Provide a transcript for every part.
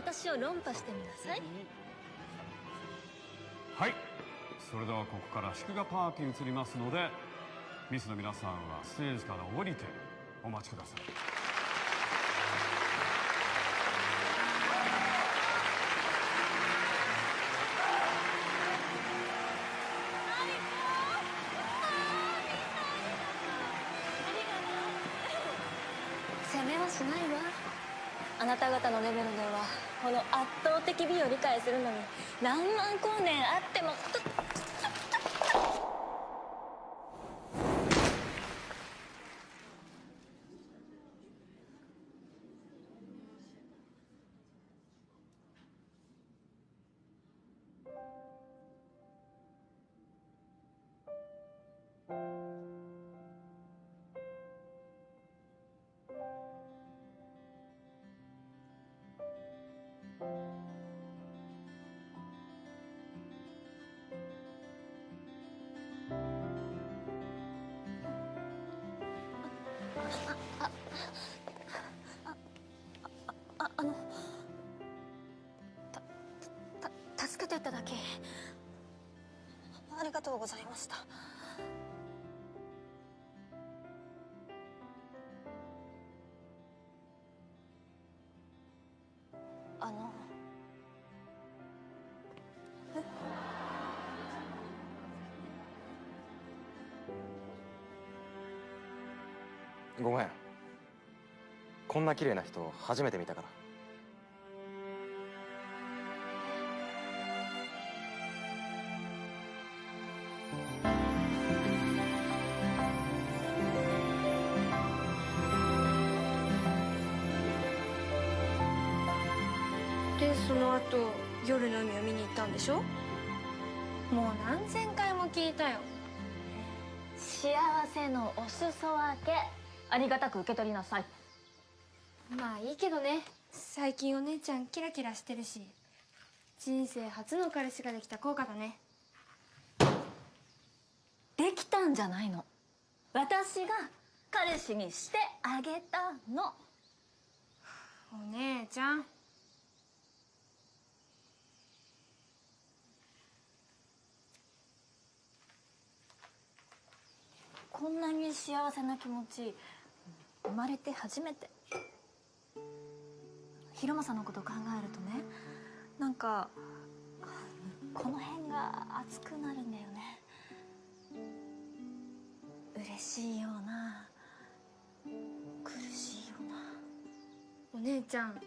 私を論破してみなさい。はい。それではここから祝賀パーティーに移りますのでミスの皆さんはステージから降りてお待ちください。責めはしないわ。あなた方のレベルではこの圧倒的美を理解するのに何万光年あってもた助けていただきありがとうございました。あの。ごめん。こんな綺麗な人初めて見たから。何千回も聞いたよ。幸せのお裾分けありがたく受け取りなさい。まあいいけどね。最近お姉ちゃんキラキラしてるし人生初の彼氏ができた効果だね。できたんじゃないの。私が彼氏にしてあげたの。お姉ちゃんこんなに幸せな気持ち生まれて初めて。広間さんのこと考えるとねなんかこの辺が熱くなるんだよね。嬉しいような苦しいような。お姉ちゃん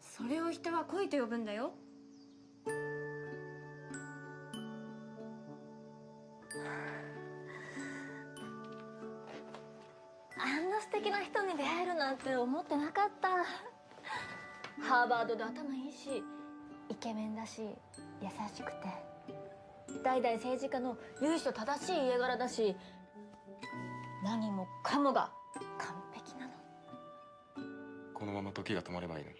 それを人は恋と呼ぶんだよ。敵な人に出会えるなんて思ってなかった。ハーバードで頭いいしイケメンだし優しくて。代々政治家の由緒正しい家柄だし何もかもが完璧なの。このまま時が止まればいいのに。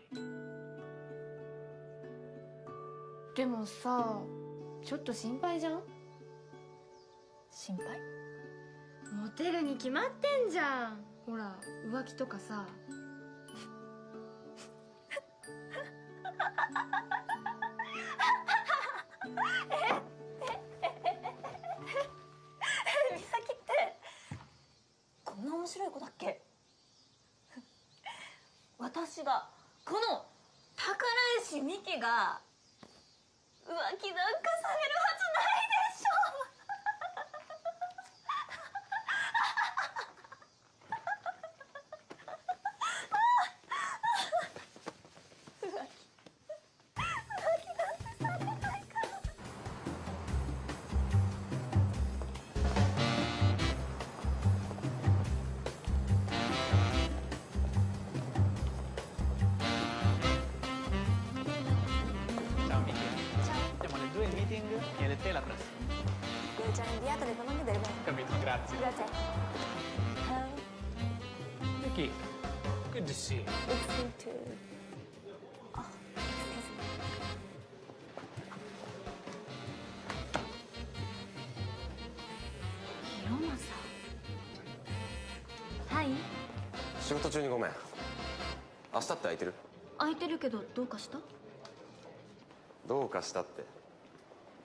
でもさちょっと心配じゃん？心配？モテるに決まってんじゃんほら浮気とかさ事中にごめん。明日って空いてる？空いてるけどどうかした？どうかしたって。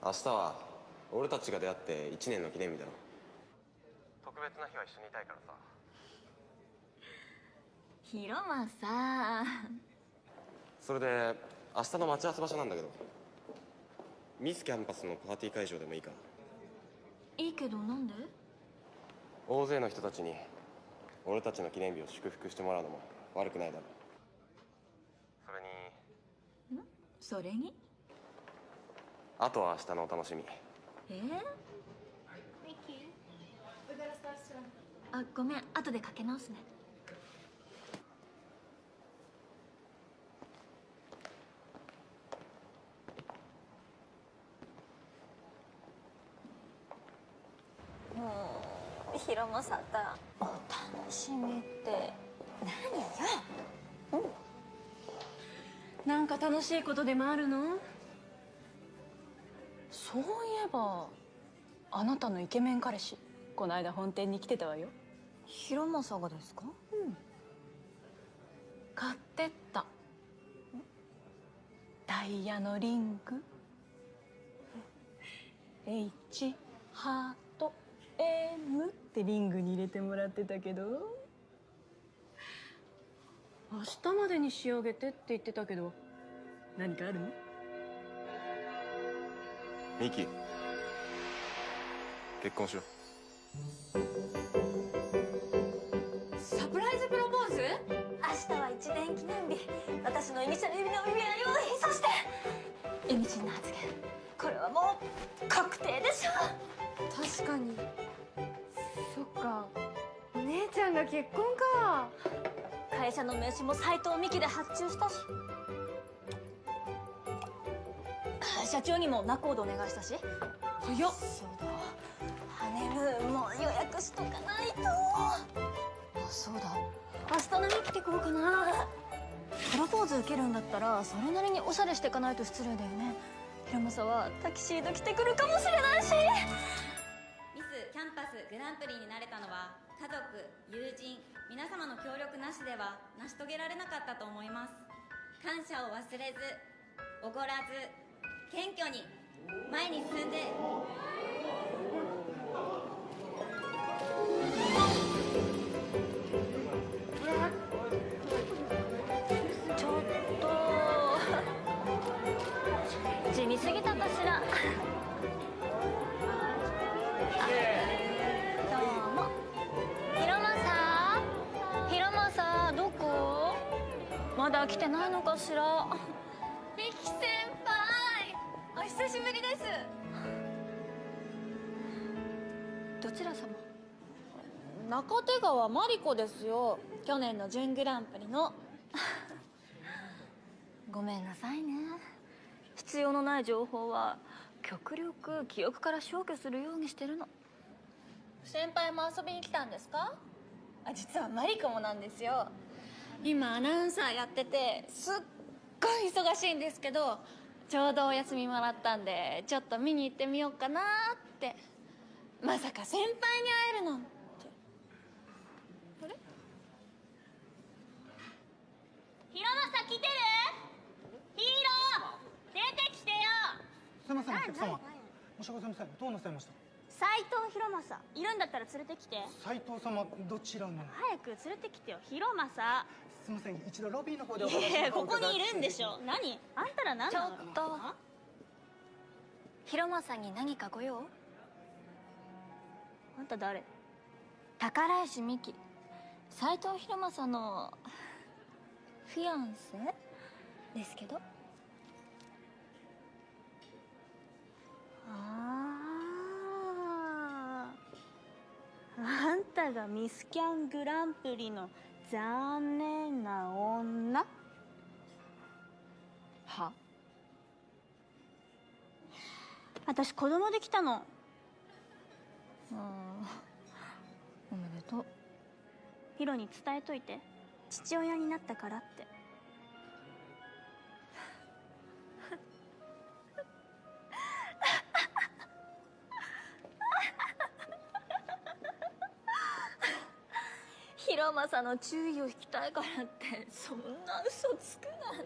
明日は俺たちが出会って1年の記念日だろ。特別な日は一緒にいたいからさ。広間さそれで明日の待ち合わせ場所なんだけど。ミスキャンパスのパーティー会場でもいいか？いいけどなんで？大勢の人たちに俺たちの記念日を祝福してもらうのも悪くないだろう。それに。それに？あとは明日のお楽しみ。えー、あごめん。後でかけ直すねもう広間さんだ。お楽しみって。何よ。なんか楽しいことでもあるの？そういえばあなたのイケメン彼氏この間本店に来てたわよ。広間さんがですか？買ってった。ダイヤのリング。H ハート M ってリングに入れてもらってたけど。明日までに仕上げてって言ってたけど。何かあるの？ミキ。結婚しよサプライズプロポーズ？明日は一年記念日。私のイニシャル指の指輪用意。そして意味深な発言。これはもう確定でしょ。確かにか。お姉ちゃんが結婚か。会社の名刺も斎藤美希で発注したし。社長にも仲人お願いしたし。早っ。そうだ。ハネムーンも予約しとかないと。あそうだ。明日何着てこうかな。プロポーズ受けるんだったらそれなりにおしゃれしていかないと失礼だよね。広政はタキシード着てくるかもしれないし。グランプリになれたのは家族友人皆様の協力なしでは成し遂げられなかったと思います。感謝を忘れずおごらず謙虚に前に進んで。ちょっと。地味すぎたまだ来てないのかしら？ミキ先輩お久しぶりです。どちら様？中手川マリコですよ。去年の準グランプリの。ごめんなさいね。必要のない情報は極力記憶から消去するようにしてるの。先輩も遊びに来たんですか？あ実はマリコもなんですよ今アナウンサーやっててすっごい忙しいんですけどちょうどお休みもらったんでちょっと見に行ってみようかなって。まさか先輩に会えるなんてあれ広政来てる？ヒーロー！出てきてよ！すみません、お客様。申し訳ございません。どうなさいました？斎藤広政いるんだったら連れてきて。斉藤様、どちらの？早く連れてきてよ。広政すみません、一度ロビーの方でおいやいやここにいるんでしょ。何？あんたら何ちょっと。広政に何かご用？あんた誰？宝石美希。斎藤広政のフィアンセ？ですけど。あああんたがミスキャングランプリの残念な女。は？私子供できたの。ああおめでとう。ヒロに伝えといて。父親になったからって。広政の注意を引きたいからってそんな嘘つくなん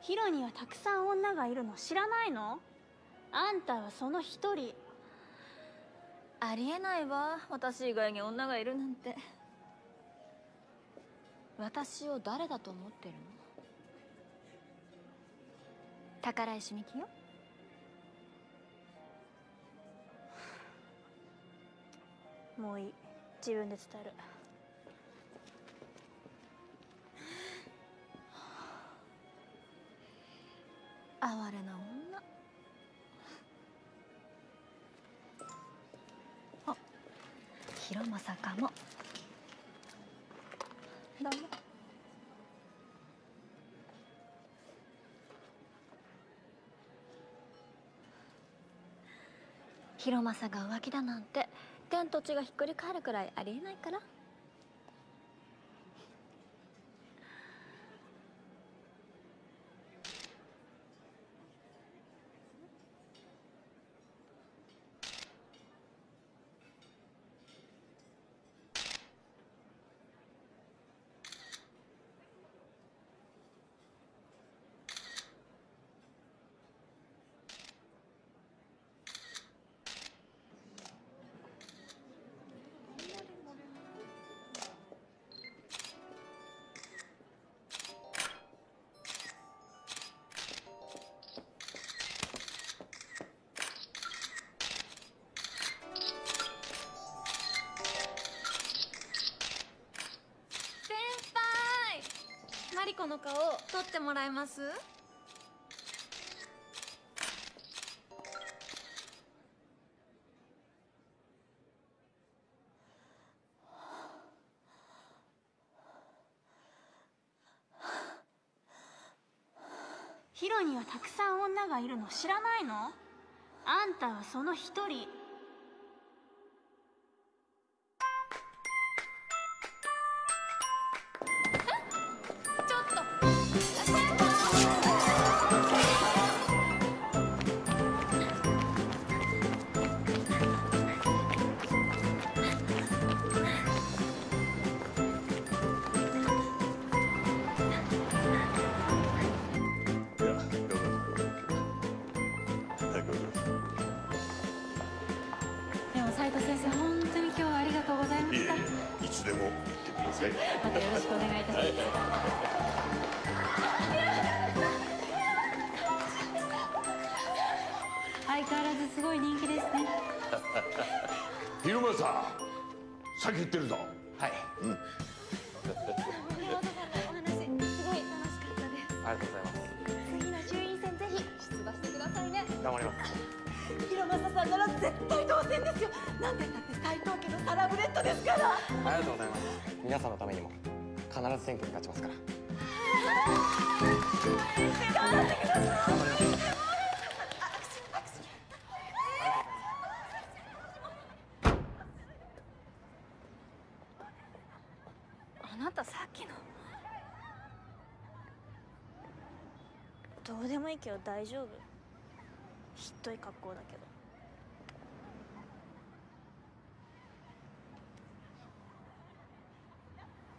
ヒロにはたくさん女がいるの知らないの？あんたはその一人。ありえないわ私以外に女がいるなんて。私を誰だと思ってるの？宝石美希よもういい自分で伝える。哀れな女。あ広政かも。どうも。広政が浮気だなんて。天と地がひっくり返るくらいありえないから。ってもらえます？ヒロにはたくさん女がいるの知らないの？あんたはその一人。皆さんのためにも必ず選挙に勝ちますから。あなたさっきのどうでもいいけど大丈夫？ひっどい格好だけど。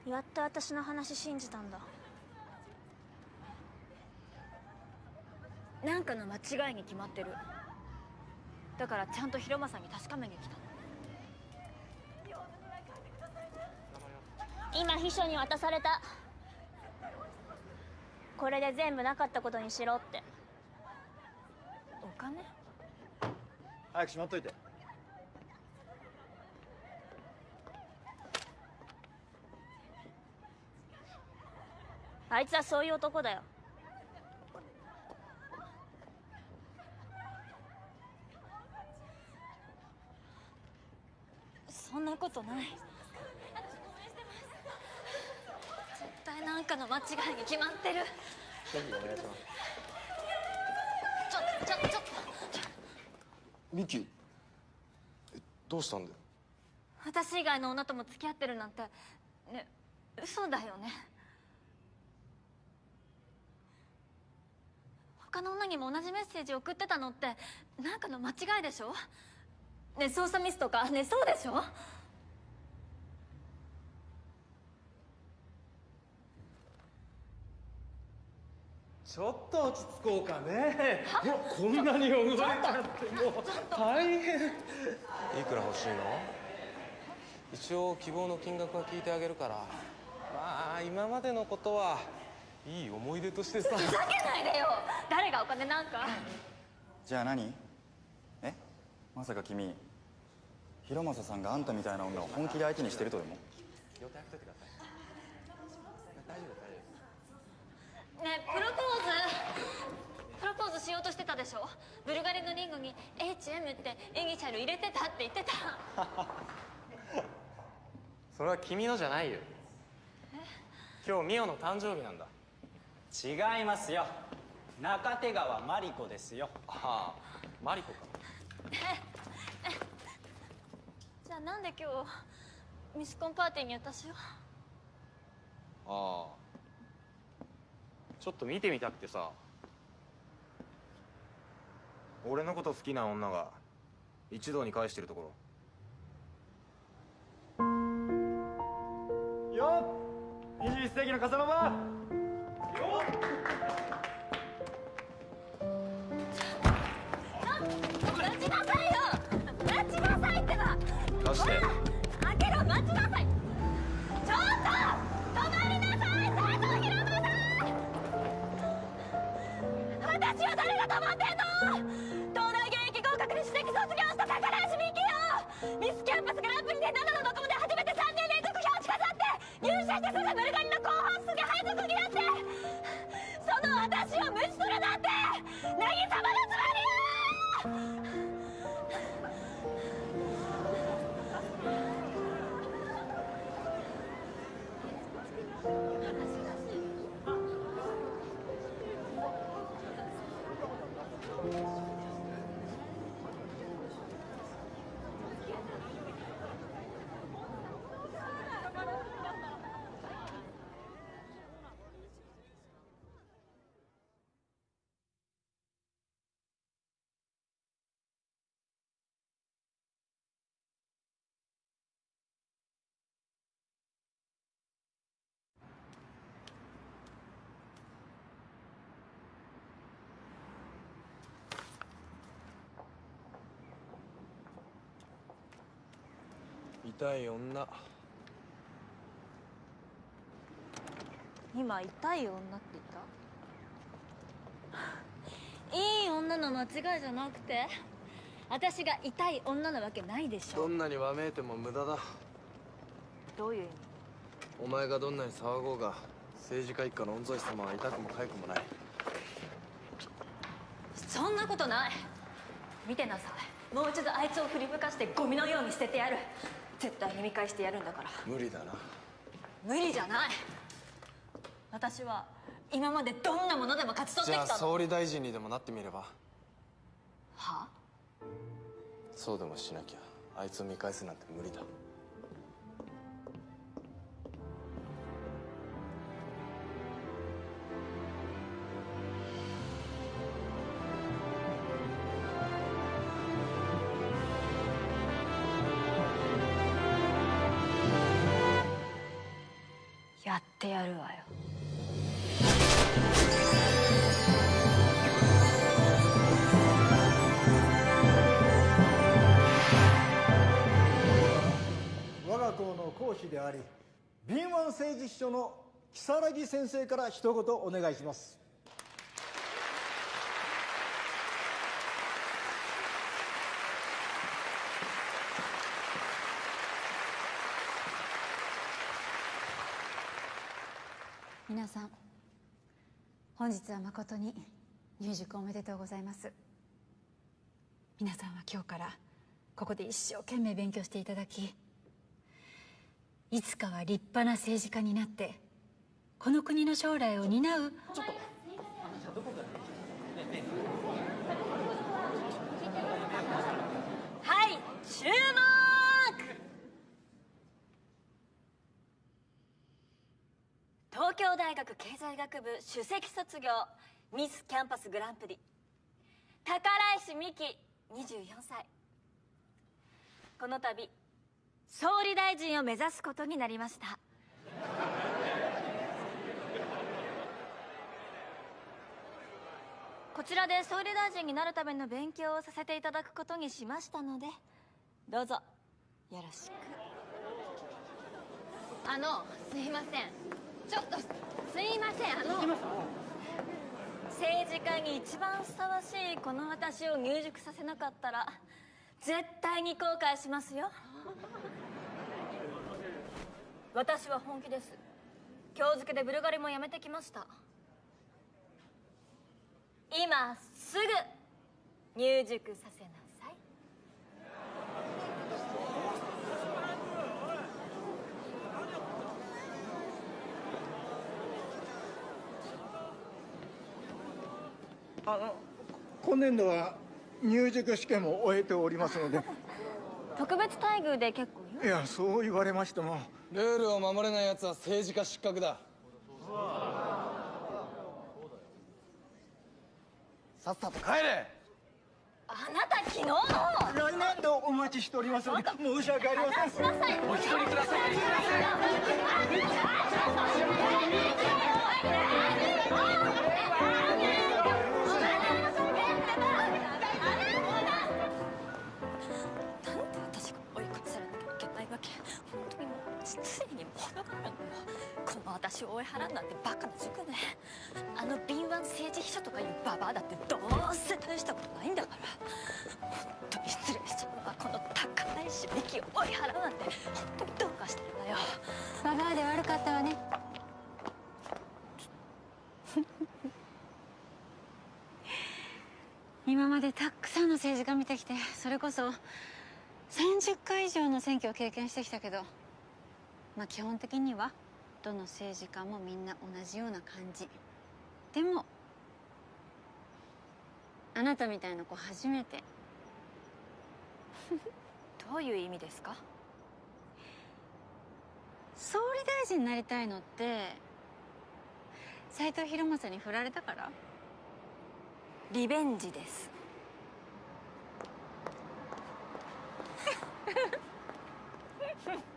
やっと私の話信じたんだ。なんかの間違いに決まってる。だからちゃんと広間さんに確かめに来た。の今秘書に渡された。これで全部なかったことにしろって。お金？早くしまっといてあいつはそういう男だよ。そんなことない。絶対なんかの間違いに決まってる。ぜひお願いしますちょちょちょ。っとミキえどうしたんだよ？私以外の女とも付き合ってるなんてね嘘だよね他の女にも同じメッセージ送ってたのってなんかの間違いでしょ？ね操作ミスとかねそうでしょ？ちょっと落ち着こうかね。こんなに汚れちゃってもう大変。いくら欲しいの？一応希望の金額は聞いてあげるから。まあ今までのことはいい思い出としてさ。ふざけないでよ。誰がお金なんか。じゃあ何？え？まさか君広政さんがあんたみたいな女を本気で相手にしてるとでも？予定開けといてください大丈夫大丈夫ねえプロポーズ？プロポーズしようとしてたでしょ？ブルガリのリンゴに HM ってイニシャル入れてたって言ってた。それは君のじゃないよ。今日ミオの誕生日なんだ違いますよ。中手川マリコですよ。ああマリコか。じゃあなんで今日ミスコンパーティーに私を？ああ。ちょっと見てみたくてさ。俺のこと好きな女が一堂に会してるところ。よっ！21世紀のカサノ入社してすぐブルガリの後半すぐ配属に痛い女。今痛い女って言った？いい女の間違いじゃなくて？私が痛い女なわけないでしょ。どんなにわめいても無駄だ。どういう意味？お前がどんなに騒ごうが政治家一家の御曹司様は痛くも痒くもない。そんなことない。見てなさい。もう一度あいつを振り向かしてゴミのように捨ててやる絶対に見返してやるんだから。無理だな。無理じゃない。私は今までどんなものでも勝ち取ってじゃあきたの総理大臣にでもなってみれば。はそうでもしなきゃあいつを見返すなんて無理だ書の如月先生から一言お願いします。皆さん本日は誠に入塾おめでとうございます。皆さんは今日からここで一生懸命勉強していただきいつかは立派な政治家になってこの国の将来を担う。ちょっとはい注目。東京大学経済学部首席卒業ミスキャンパスグランプリ。宝石美希24歳。この度総理大臣を目指すことになりました。こちらで総理大臣になるための勉強をさせていただくことにしましたのでどうぞよろしく。あのすいません。ちょっとすいません。あの政治家に一番ふさわしいこの私を入塾させなかったら絶対に後悔しますよ。私は本気です。今日付でブルガリもやめてきました。今すぐ入塾させなさい。あの今年度は入塾試験も終えておりますので。特別待遇で結構よいやそう言われましても。ルールを守れない奴は政治家失格だ。さっさと帰れ。あなた昨日の。来年度お待ちしておりますので申し訳ありません。お一人くださいこの私を追い払うなんてバカな塾ね。あの敏腕政治秘書とかいうババアだってどうせ大したことないんだから。本当に失礼しちゃうわこの高いしべきを追い払うなんて本当にどうかしてるわよ。ババアで悪かったわね。今までたくさんの政治家見てきてそれこそ30回以上の選挙を経験してきたけどまあ基本的にはどの政治家もみんな同じような感じ。でもあなたみたいな子初めて。どういう意味ですか？総理大臣になりたいのって斎藤博正に振られたから？リベンジです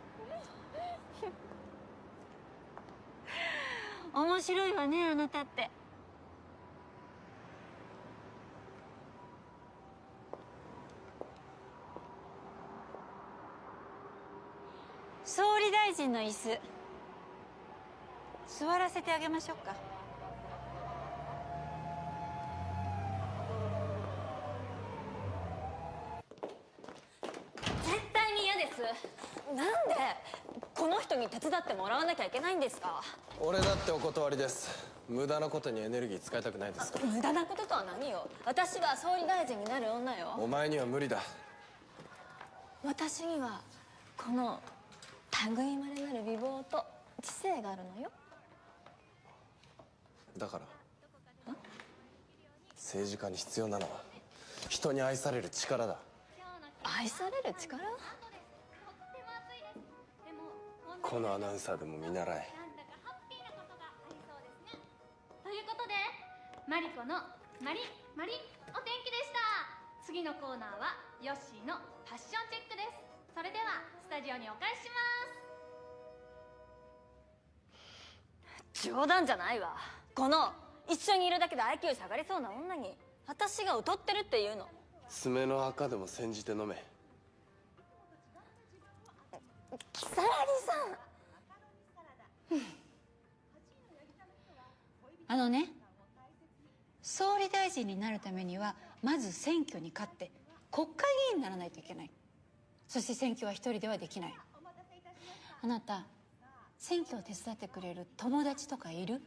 面白いわねあなたって。総理大臣の椅子。座らせてあげましょうか。絶対に嫌です。なんで？この人に手伝ってもらわなきゃいけないんですか？俺だってお断りです。無駄なことにエネルギー使いたくないです。から無駄なこととは何よ？私は総理大臣になる女よ。お前には無理だ。私にはこの類いまれなる美貌と知性があるのよ。だから政治家に必要なのは人に愛される力だ。愛される力？このアナウンサーでも見習え。ということでマリコのマリマリお天気でした。次のコーナーはヨッシーのファッションチェックです。それではスタジオにお返しします。冗談じゃないわ。この一緒にいるだけで IQ 下がりそうな女に私が劣ってるっていうの。爪の赤でも煎じて飲め如月さん。あのね総理大臣になるためにはまず選挙に勝って国会議員にならないといけない。そして選挙は一人ではできない。あなた選挙を手伝ってくれる友達とかいる？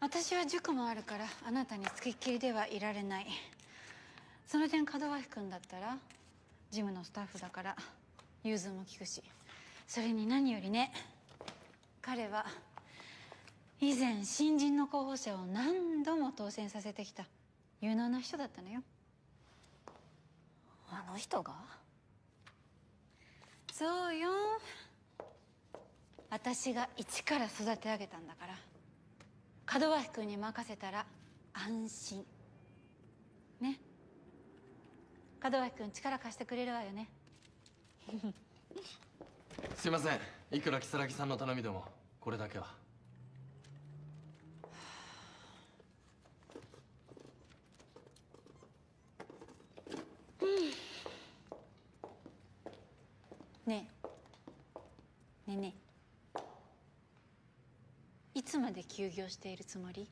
私は塾もあるからあなたにつきっきりではいられない。その点門脇君だったらジムのスタッフだから融通も利くしそれに何よりね彼は以前新人の候補者を何度も当選させてきた有能な人だったのよ。あの人が？そうよ。私が一から育て上げたんだから門脇君に任せたら安心門脇君力貸してくれるわよね。すいません。いくら如月さんの頼みでもこれだけは。ねえ。ねえねえ。いつまで休業しているつもり？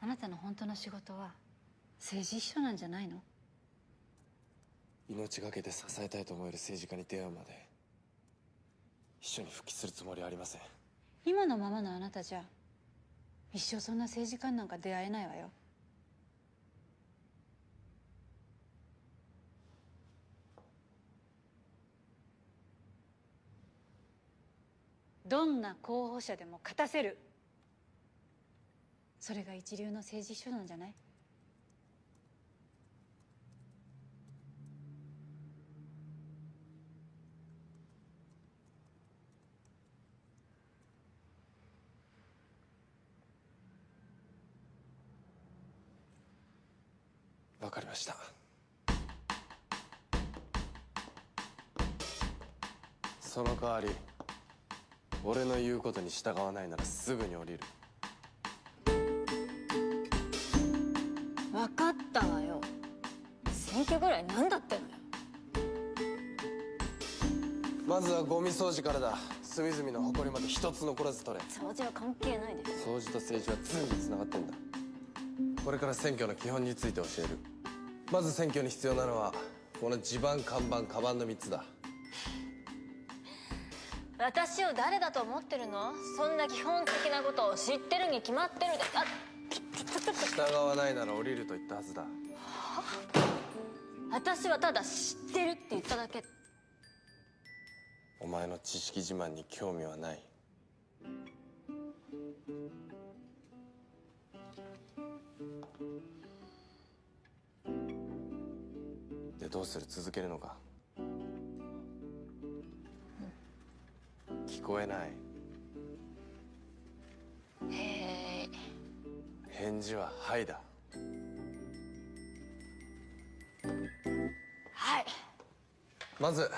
あなたの本当の仕事は？政治秘書なんじゃないの？命がけで支えたいと思える政治家に出会うまで秘書に復帰するつもりはありません。今のままのあなたじゃ一生そんな政治家になんか出会えないわよ。どんな候補者でも勝たせる。それが一流の政治秘書なんじゃない？わかりました。その代わり俺の言うことに従わないならすぐに降りる。分かったわよ。選挙ぐらい何だってのよ。まずはゴミ掃除からだ。隅々の埃まで一つ残らず取れ。掃除は関係ないで。す掃除と政治は常につながってんだ。これから選挙の基本について教えるまず選挙に必要なのはこの地盤看板カバンの3つだ。私を誰だと思ってるの？そんな基本的なことを知ってるに決まってるであ従わないなら降りると言ったはずだ。私はただ知ってるって言っただけ。お前の知識自慢に興味はないでどうする？続けるのか？聞こえない。へえ返事は「はい」だ。はい。まず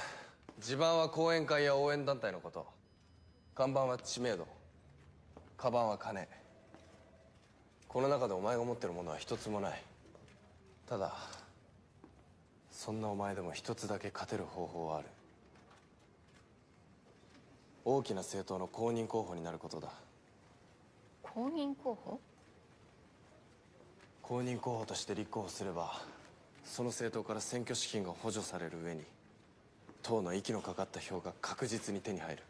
地盤は後援会や応援団体のこと。看板は知名度。カバンは金。この中でお前が持ってるものは一つもない。ただそんなお前でも一つだけ勝てる方法はある。大きな政党の公認候補になることだ。公認候補？公認候補として立候補すればその政党から選挙資金が補助される上に党の息のかかった票が確実に手に入る。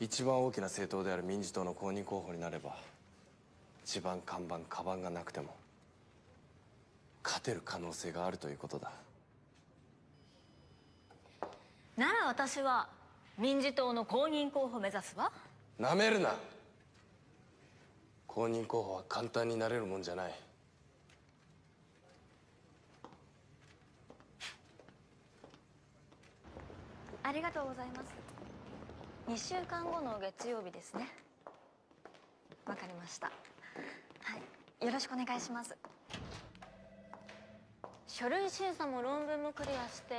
一番大きな政党である民自党の公認候補になれば地盤看板カバンがなくても勝てる可能性があるということだ。なら私は民自党の公認候補目指すわ。なめるな。公認候補は簡単になれるもんじゃない。ありがとうございます。2週間後の月曜日ですね。わかりました。はい。よろしくお願いします書類審査も論文もクリアして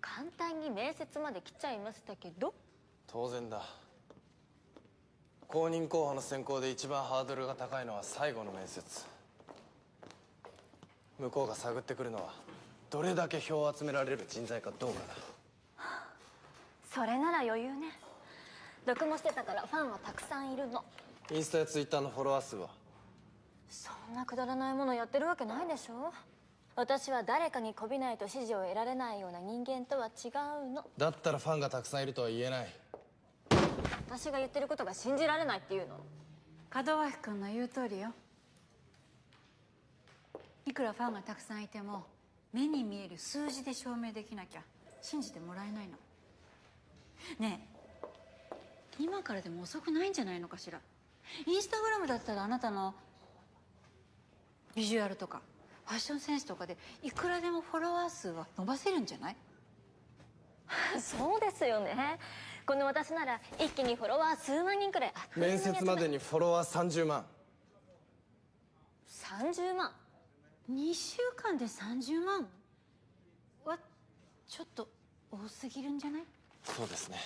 簡単に面接まで来ちゃいましたけど。当然だ。公認候補の選考で一番ハードルが高いのは最後の面接。向こうが探ってくるのはどれだけ票を集められる人材かどうかだ。それなら余裕ね。読もしてたからファンはたくさんいるの。インスタやツイッターのフォロワー数は。そんなくだらないものやってるわけないでしょ私は誰かにこびないと支持を得られないような人間とは違うの。だったらファンがたくさんいるとは言えない。私が言ってることが信じられないっていうの。門脇君の言う通りよ。いくらファンがたくさんいても目に見える数字で証明できなきゃ。信じてもらえないの。ねえ。今からでも遅くないんじゃないのかしら。インスタグラムだったらあなたのビジュアルとかファッションセンスとかでいくらでもフォロワー数は伸ばせるんじゃない？そうですよね。この私なら一気にフォロワー数万人くらい。面接までにフォロワー30万。30万。2週間で30万はちょっと多すぎるんじゃない？そうですね。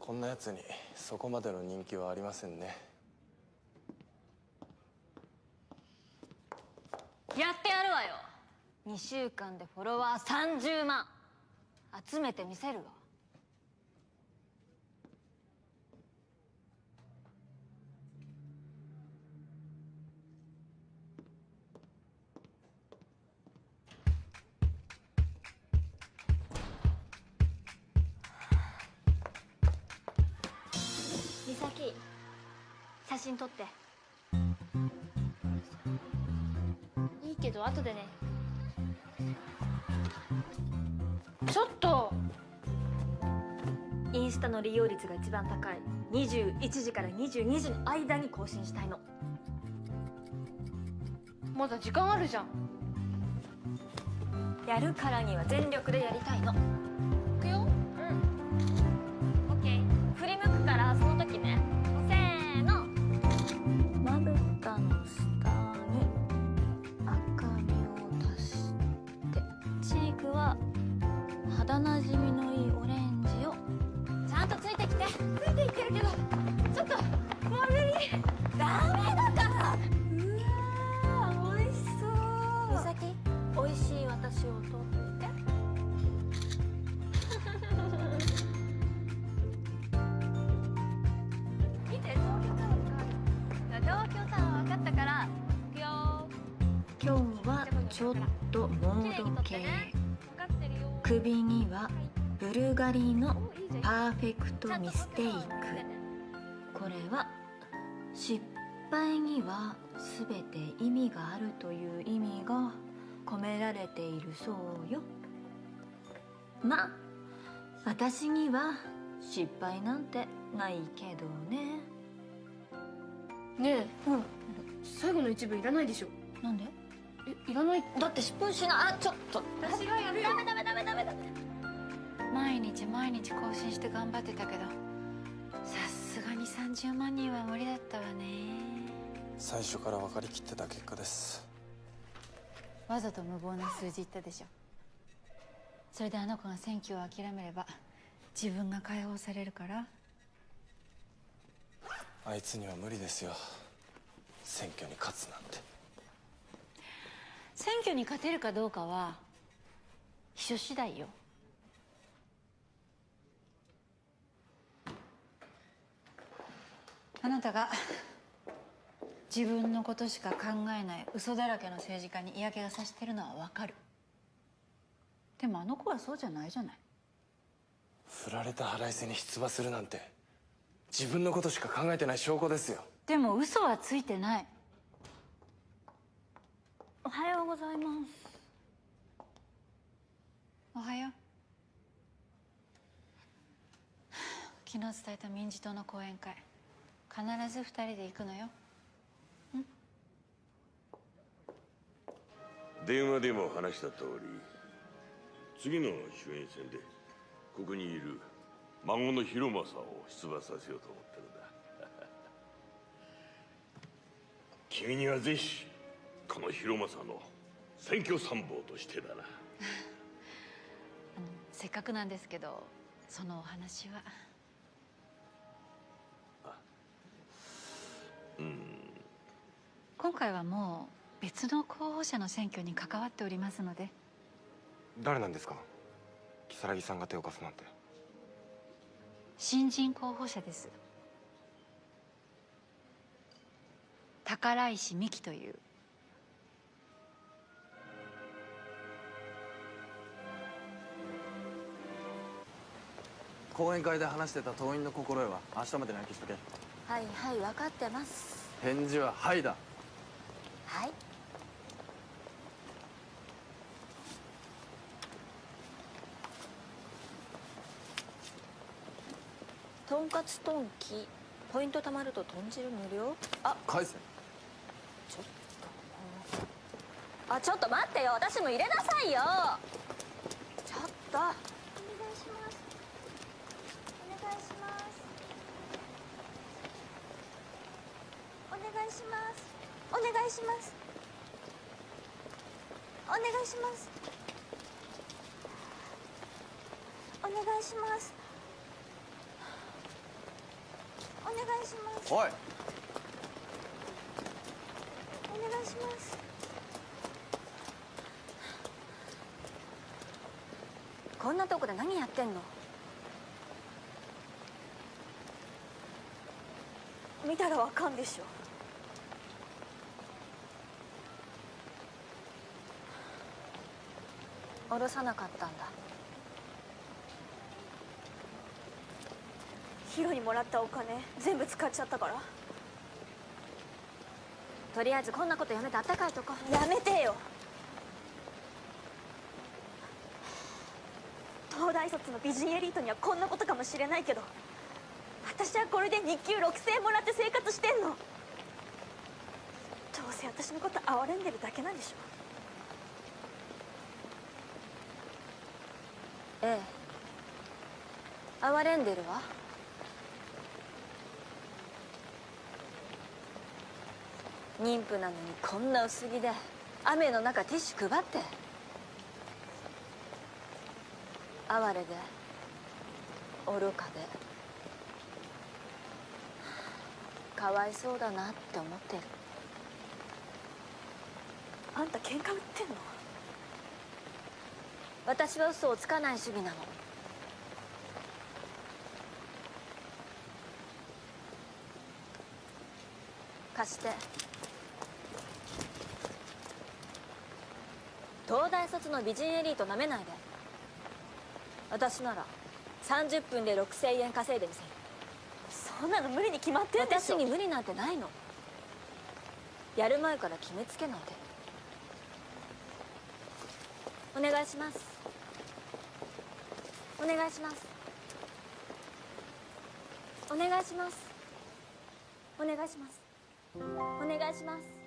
こんなやつにそこまでの人気はありませんねやってやるわよ。2週間でフォロワー30万。集めてみせるわ。美咲写真撮って。ど後でね。ちょっと。インスタの利用率が一番高い。21時から22時の間に更新したいの。まだ時間あるじゃん。やるからには全力でやりたいの。ブルガリのパーフェクトミステイク。これは失敗には全て意味があるという意味が込められているそうよ。まあ私には失敗なんてないけどね。ねえうん最後の一部いらないでしょ。なんで？えいらない。だって失敗しなあちょっと。私がやるよ。ダメダメダメダメダメ毎日毎日更新して頑張ってたけどさすがに30万人は無理だったわね。最初から分かりきってた結果です。わざと無謀な数字言ったでしょ。それであの子が選挙を諦めれば自分が解放されるから。あいつには無理ですよ。選挙に勝つなんて。選挙に勝てるかどうかは秘書次第よあなたが自分のことしか考えない嘘だらけの政治家に嫌気がさしてるのはわかる。でもあの子はそうじゃないじゃない。振られた腹いせに出馬するなんて自分のことしか考えてない証拠ですよ。でも嘘はついてない。おはようございます。おはよう。昨日伝えた民事党の講演会必ず二人で行くのよ。電話でも話した通り次の衆院選でここにいる孫の広政を出馬させようと思ってるんだ。君にはぜひこの広政の選挙参謀としてだな。せっかくなんですけどそのお話は今回はもう別の候補者の選挙に関わっておりますので。誰なんですか？如月さんが手を貸すなんて。新人候補者です。宝石美希という。講演会で話してた党員の心得は明日までに焼きしとけ。はいはい分かってます。返事は「はい」だはい。とんかつトンキポイント貯まると豚汁無料？あ。返せ。ちょっとあちょっと待ってよ。私も入れなさいよ。ちょっと。お願いします。お願いします。お願いしますお願いします。お願いします。お願いします。お願いします。おい。お願いします。こんなとこで何やってんの？見たらわかんでしょ下ろさなかったんだ。ヒロにもらったお金全部使っちゃったから。とりあえずこんなことやめてあったかいとこ。やめてよ。東大卒の美人エリートにはこんなことかもしれないけど私はこれで日給6000円もらって生活してんの。どうせ私のこと哀れんでるだけなんでしょ。ええ。哀れんでるわ。妊婦なのにこんな薄着で雨の中ティッシュ配って。哀れで愚かで。かわいそうだなって思ってる。あんた喧嘩売ってんの？私は嘘をつかない主義なの。貸して。東大卒の美人エリートなめないで。私なら30分で6000円稼いでみせる。そんなの無理に決まってんでしょ。私に無理なんてないの。やる前から決めつけないで。お願いしますお願いします。お願いします。お願いします。お願いします。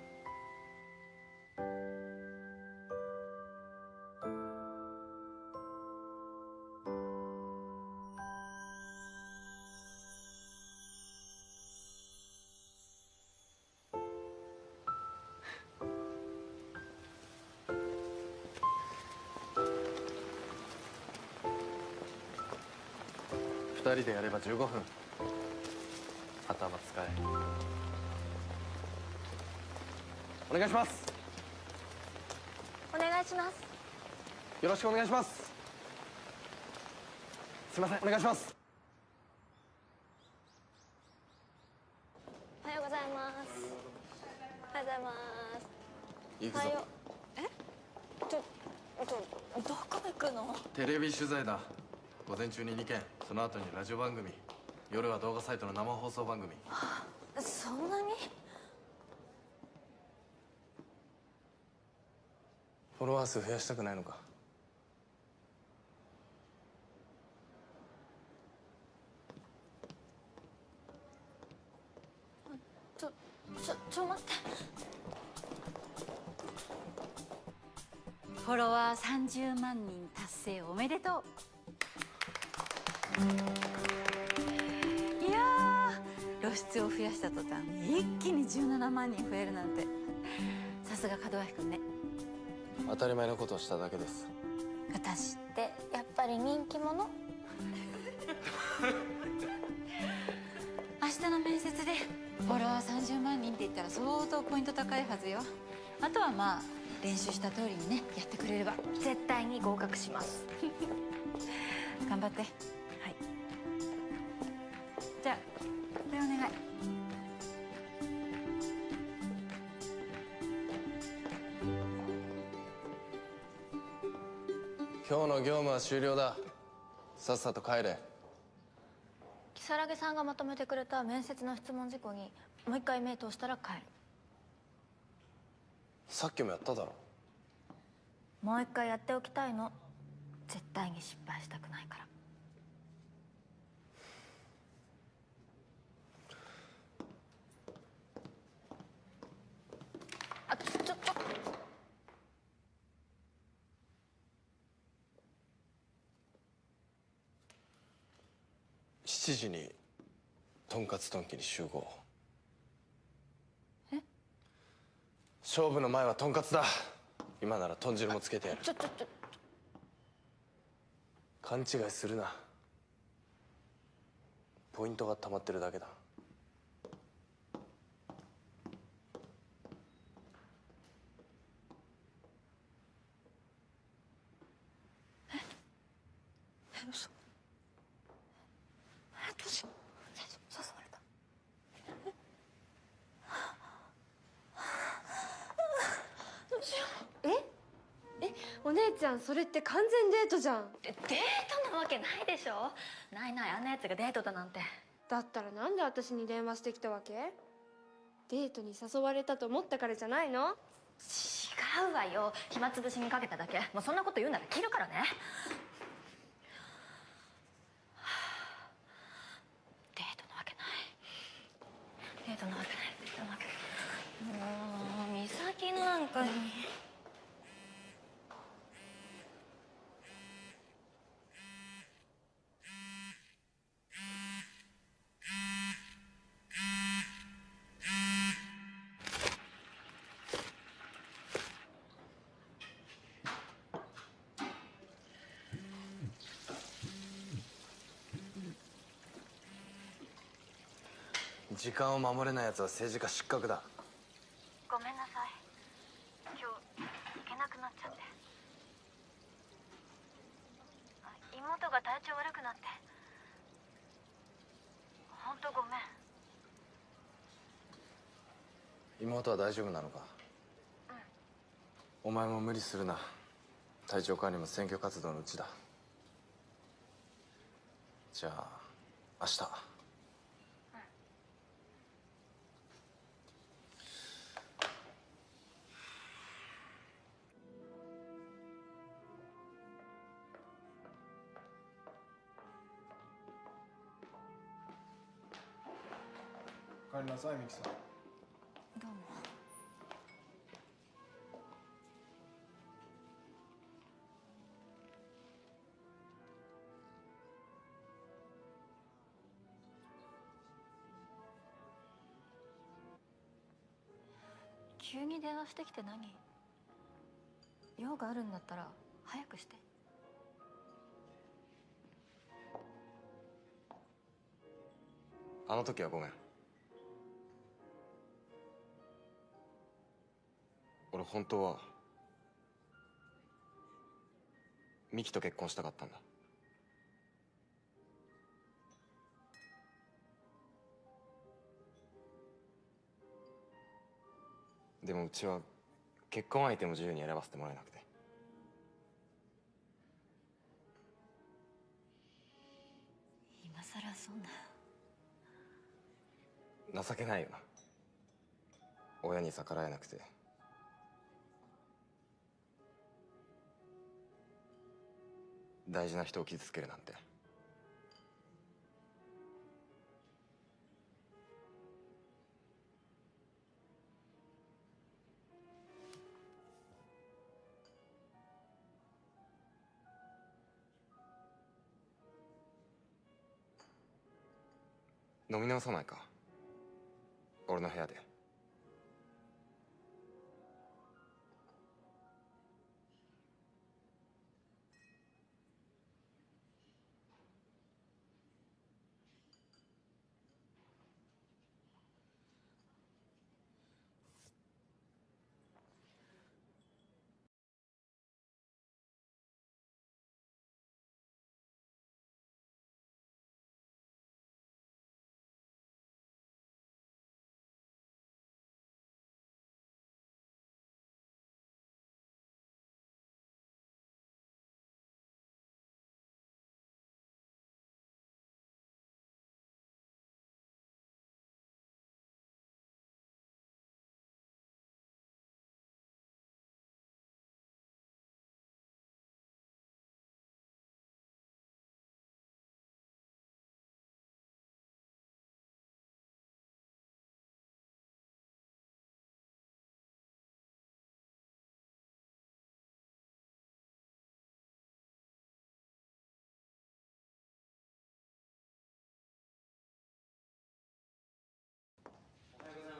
人でやれば15分。頭使え。お願いします。お願いします。よろしくお願いします。すいません。お願いします。おはようございます。おはようございます。行くぞ。え？ちょちょどこ行くの？テレビ取材だ。午前中に2件その後にラジオ番組夜は動画サイトの生放送番組。そんなに？フォロワー数増やしたくないのか？ちょちょちょ待って。フォロワー30万人達成おめでとういやー露出を増やした途端一気に17万人増えるなんて。さすが門脇君ね。当たり前のことをしただけです。私ってやっぱり人気者？明日の面接でフォロワー30万人って言ったら相当ポイント高いはずよ。あとはまあ練習した通りにねやってくれれば。絶対に合格します。頑張っては終了だ。さっさと帰れ。如月さんがまとめてくれた面接の質問事項にもう一回目通したら帰る。さっきもやっただろ。もう一回やっておきたいの。絶対に失敗したくないからあちょちょっと7時にとんかつとんきに集合。え？勝負の前はとんかつだ。今なら豚汁もつけてやる。ちょちょちょ。勘違いするな。ポイントが溜まってるだけだえ嘘えどうしよう誘われたどうしようええお姉ちゃんそれって完全デートじゃん。デートなわけないでしょ。ないないあんなやつがデートだなんて。だったらなんで私に電話してきたわけ？デートに誘われたと思ったからじゃないの？違うわよ。暇つぶしにかけただけ。もうそんなこと言うなら切るからね。デートなわけない。デートなわけないデートなわけないもう美咲なんかに時間を守れない奴は政治家失格だ。ごめんなさい。今日行けなくなっちゃって。あ妹が体調悪くなって。本当ごめん。妹は大丈夫なのか？お前も無理するな。体調管理も選挙活動のうちだ。じゃあ明日さいミキさん。どうも。急に電話してきて何？用があるんだったら早くして。あの時はごめん俺本当はミキと結婚したかったんだ。でもうちは結婚相手も自由に選ばせてもらえなくて。今さらそんな。情けないよな。親に逆らえなくて大事な人を傷つけるなんて。飲み直さないか。俺の部屋で。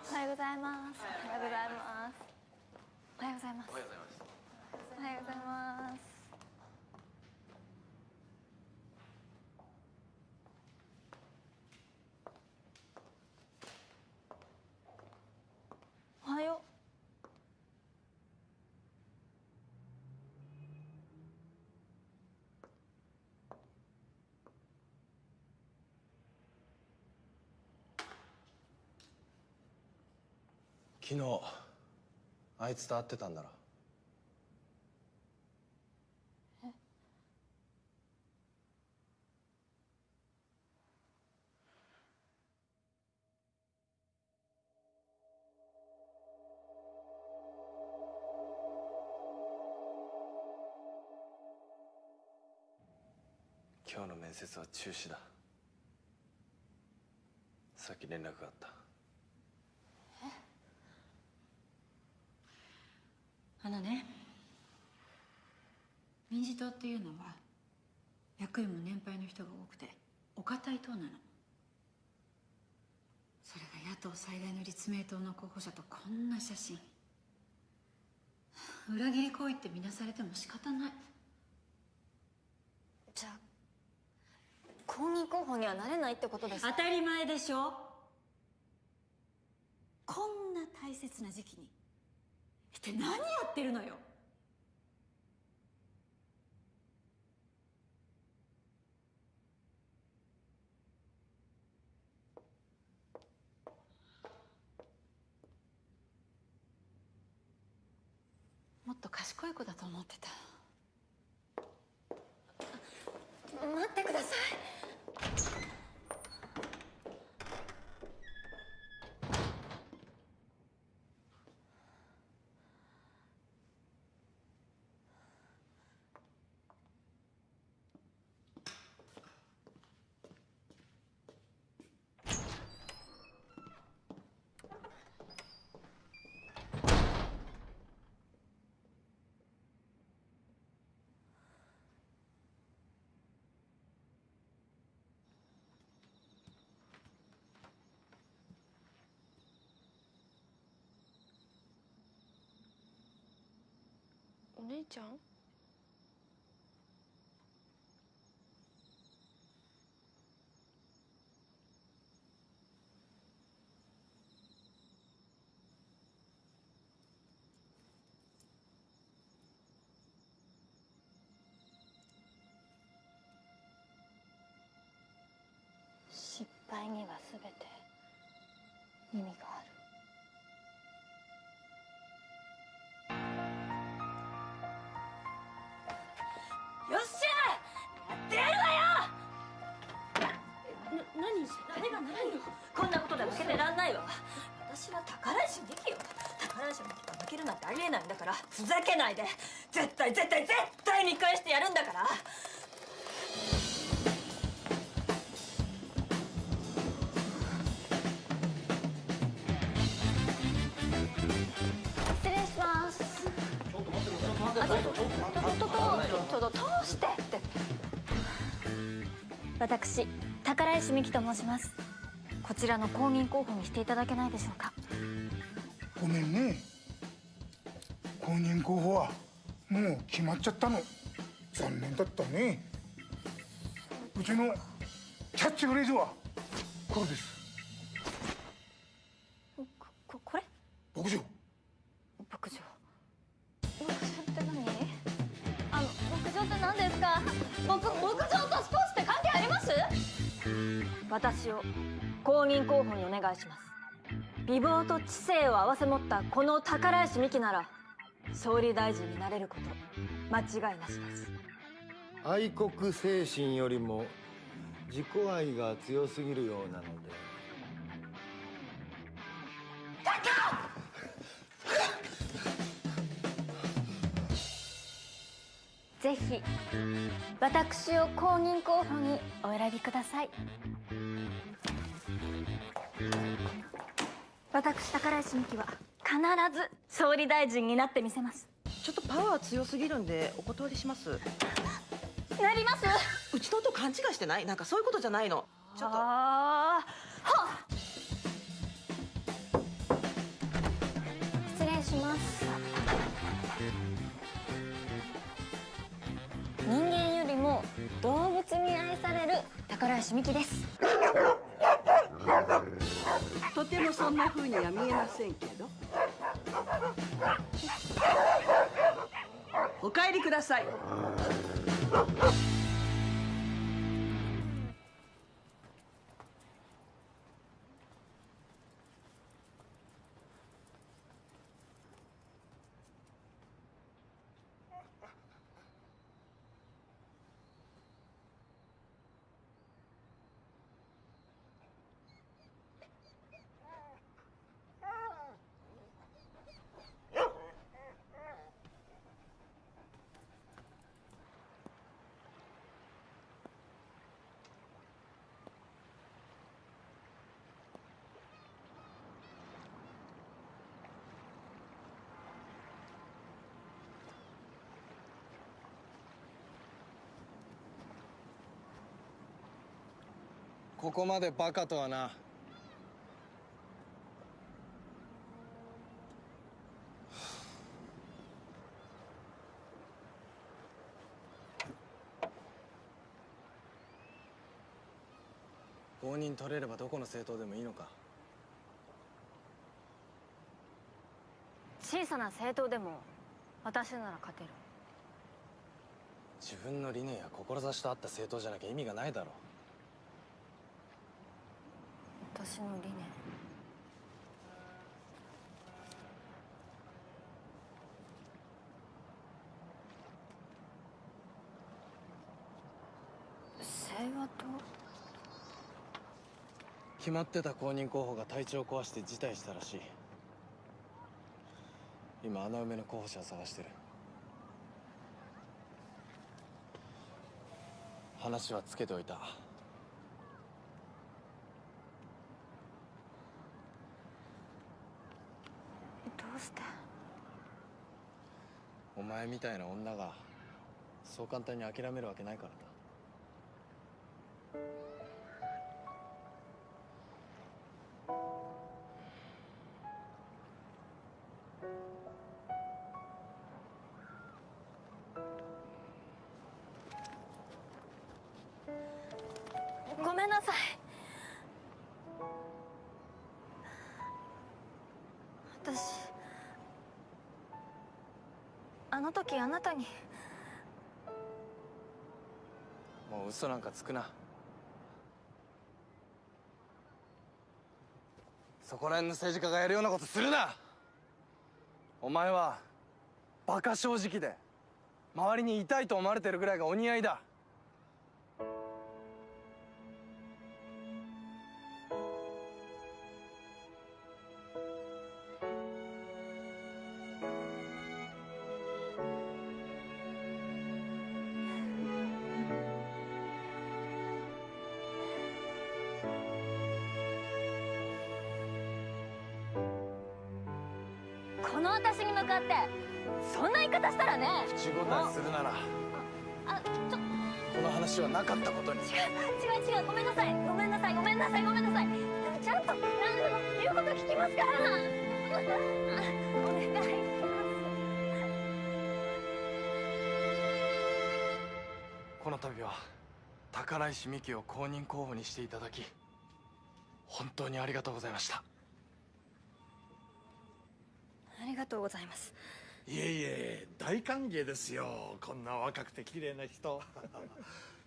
おはようございます。おはようございます。おはようございます。おはようございます。おはようございます。おはよ昨日あいつと会ってたんだろ。え？今日の面接は中止だ。さっき連絡があった。あのね民事党っていうのは役員も年配の人が多くてお堅い党なの。それが野党最大の立命党の候補者とこんな写真。裏切り行為って見なされても仕方ない。じゃあ公認候補にはなれないってことですか？当たり前でしょ。こんな大切な時期に一体何やってるのよ。もっと賢い子だと思ってた。姉ちゃん？失敗には全て意味がある。からふざけないで。絶対絶対絶対見返してやるんだから。失礼します。ちょっと通してって私宝石美紀と申しますこちらの公認候補にしていただけないでしょうかごめんね公認候補はもう決まっちゃったの。残念だったね。うちのキャッチフレーズはこれです。ここれ？牧場。牧場。牧場って何？あの牧場って何ですか？牧牧場とスポーツって関係あります？私を公認候補にお願いします。美貌と知性を併せ持ったこの宝石美紀なら総理大臣になれること間違いなしです。愛国精神よりも自己愛が強すぎるようなので。ぜひ私を公認候補にお選びください。私宝石美紀は必ず総理大臣になってみせます。ちょっとパワー強すぎるんでお断りします。なります？うちの音勘違いしてない？なんかそういうことじゃないの。ちょっと。あ失礼します。人間よりも動物に愛される宝石美紀ですとてもそんなふうには見えませんけど。お帰りください。ここまでバカとはな。公認取れればどこの政党でもいいのか。小さな政党でも私なら勝てる。自分の理念や志と合った政党じゃなきゃ意味がないだろ私の理念。清和党決まってた公認候補が体調を壊して辞退したらしい。今穴埋めの候補者を探してる。話はつけておいたどうしてお前みたいな女がそう簡単に諦めるわけないからだの時あなたに。もう嘘なんかつくな。そこら辺の政治家がやるようなことするな。お前はバカ正直で周りに痛いと思われてるぐらいがお似合いだ。なかったことに。違う違う違うごめんなさい。ごめんなさいごめんなさいごめんなさい。ちゃんと。何でも言うこと聞きますからあお願い。しますこの度は宝石美紀を公認候補にしていただき本当にありがとうございました。ありがとうございます。いえいえ大歓迎ですよ。こんな若くて綺麗な人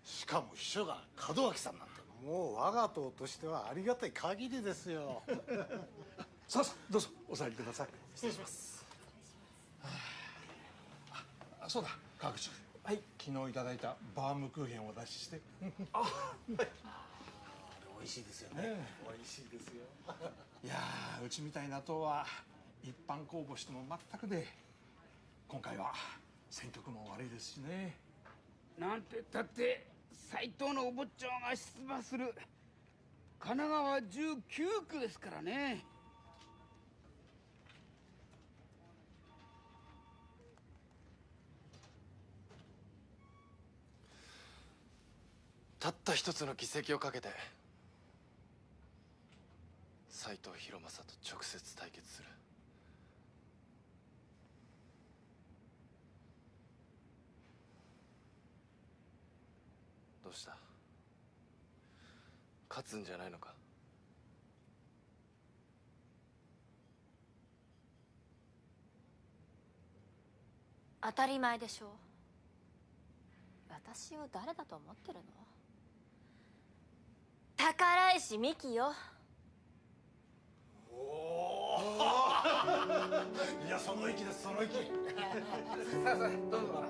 しかも秘書が門脇さんなんてもう我が党としてはありがたい限りですよ。さあさあどうぞお座りください。失礼します。あそうだ川口はい。昨日いただいたバームクーヘンをお出しして。あはい。美味しいですよね。美味しいですよ。いやーうちみたいな党は一般公募しても全くで今回は選挙区も悪いですしね。なんてったって斎藤のお坊ちゃんが出馬する神奈川19区ですからね。たった一つの議席をかけて斎藤博正と直接対決する。どうした？勝つんじゃないのか？当たり前でしょ。私を誰だと思ってるの？宝石美紀よ。いやその息ですその息さあさあどうぞ。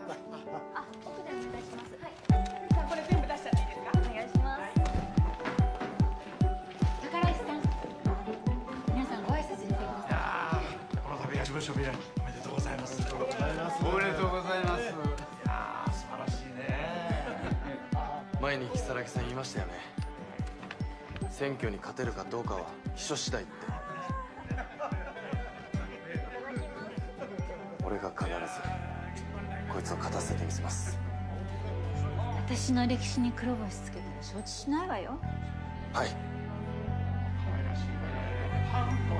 あ奥でお願いします。はいこの度は事務所未来おめでとうございます。おめでとうございます。いやー素晴らしいね。前に如月さん言いましたよね。選挙に勝てるかどうかは秘書次第って。俺が必ずこいつを勝たせてみせます。私の歴史に黒星つけても承知しないわよ。はい。すい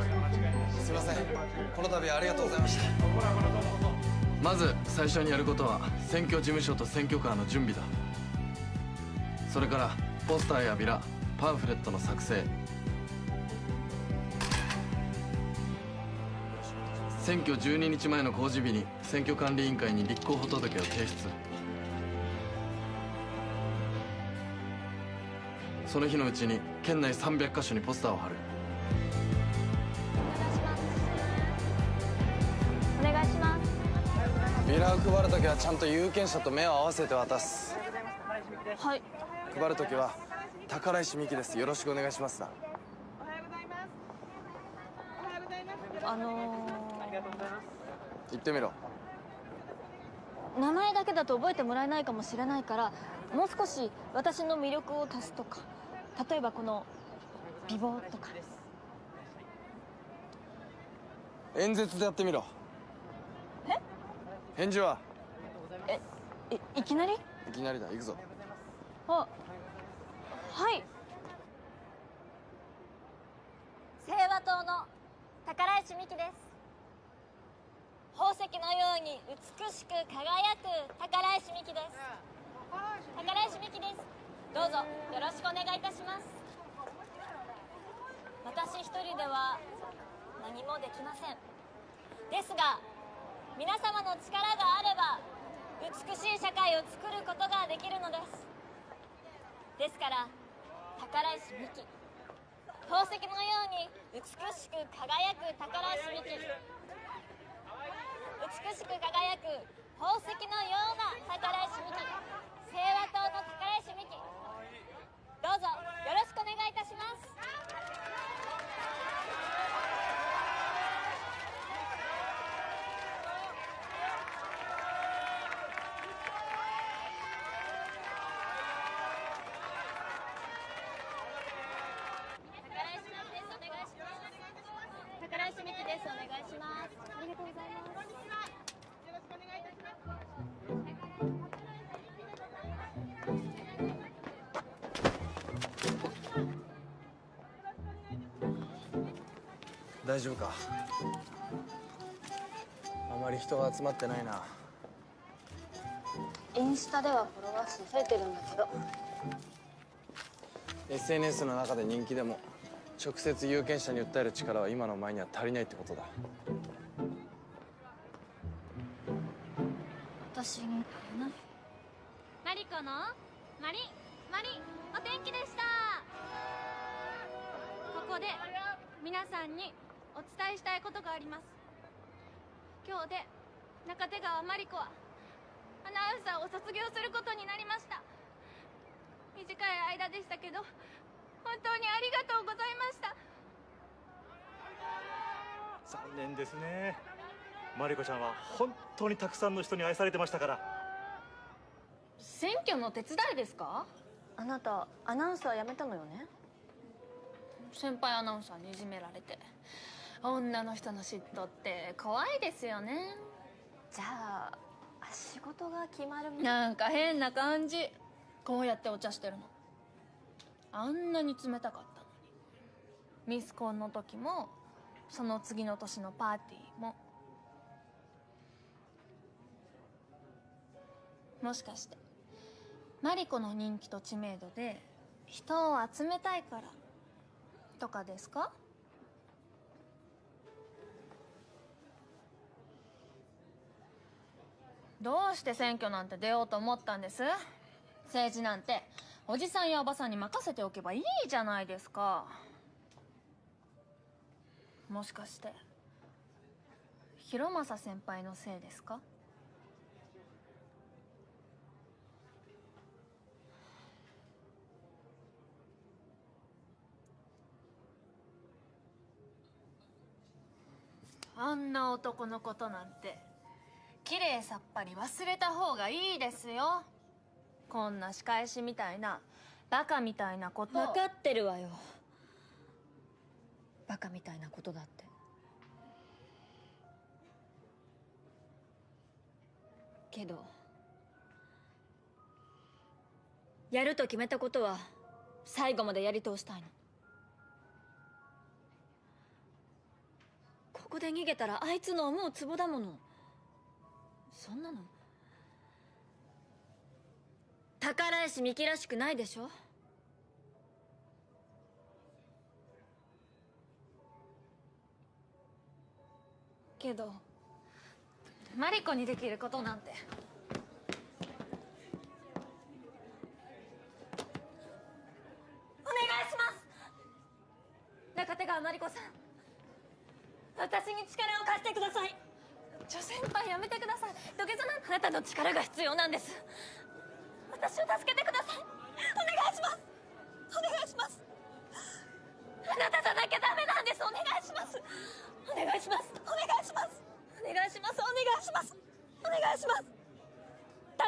ませんこの度はありがとうございました。まず最初にやることは選挙事務所と選挙カーの準備だ。それからポスターやビラパンフレットの作成。選挙12日前の公示日に選挙管理委員会に立候補届を提出。その日のうちに県内300カ所にポスターを貼る。ビラを配るときはちゃんと有権者と目を合わせて渡す。はい。配るときは宝石美希です。よろしくお願いします。なあの言ってみろ。ー、名前だけだと覚えてもらえないかもしれないからもう少し私の魅力を足すとか例えばこの美貌とか。演説でやってみろ。え返事は？えいいきなり？いきなりだ。行くぞ。あはい。清和党の宝石美希です。宝石のように美しく輝く宝石美希です。宝石美希です。どうぞよろしくお願いいたします。私一人では何もできません。ですが皆様の力があれば美しい社会を作ることができるのです。ですから宝石美希宝石のように美しく輝く宝石美希美しく輝く宝石のような宝石美希清和党の宝石美希どうぞよろしくお願いいたします。大丈夫か？あまり人が集まってないな。インスタではフォロワー数増えてるんだけど。SNS の中で人気でも直接有権者に訴える力は今のお前には足りないってことだ。私伝えしたいことがあります。今日で中手川マリコはアナウンサーを卒業することになりました。短い間でしたけど本当にありがとうございました。残念ですね。マリコちゃんは本当にたくさんの人に愛されてましたから。選挙の手伝いですか？あなたアナウンサー辞めたのよね？先輩アナウンサーにいじめられて女の人の嫉妬って怖いですよね。じゃあ仕事が決まるなんか変な感じ。こうやってお茶してるの。あんなに冷たかったのに。ミスコンの時もその次の年のパーティーも。もしかしてマリコの人気と知名度で人を集めたいからとかですか？どうして選挙なんて出ようと思ったんです？政治なんて。おじさんやおばさんに任せておけばいいじゃないですか。もしかして広政先輩のせいですか？あんな男のことなんて。綺麗さっぱり忘れた方がいいですよ。こんな仕返しみたいなバカみたいなこと。分かってるわよ。バカみたいなことだって。けどやると決めたことは最後までやり通したいの。ここで逃げたらあいつの思うツボだもの。そんなの。宝石美紀らしくないでしょ？けどマリコにできることなんて。お願いします！中手川マリコさん。私に力を貸してください。女先輩やめてください。土下座なんあなたの力が必要なんです。私を助けてください。お願いします。お願いします。あなたじゃなきゃダメなんです。お願いします。お願いします。お願いします。お願いします。お願いします。お願いします。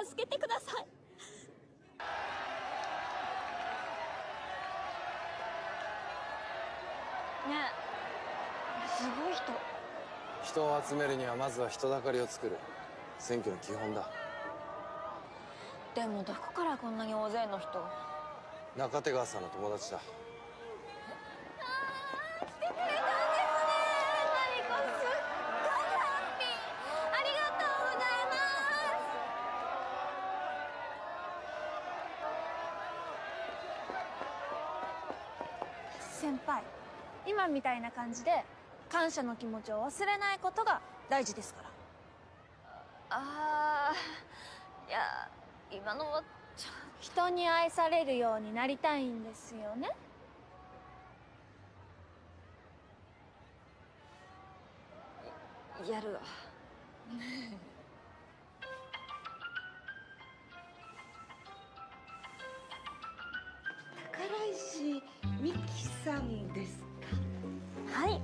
助けてください。ねえすごい人。人を集めるにはまずは人だかりを作る。選挙の基本だ。でもどこからこんなに大勢の人中手川さんの友達だ。来てくれたんですね。マリコすっごいハッピー。ありがとうござい先輩今みたいな感じで感謝の気持ちを忘れないことが大事ですから。あーいや今のはちょ人に愛されるようになりたいんですよね。やるわ。宝石美紀さんですか？はい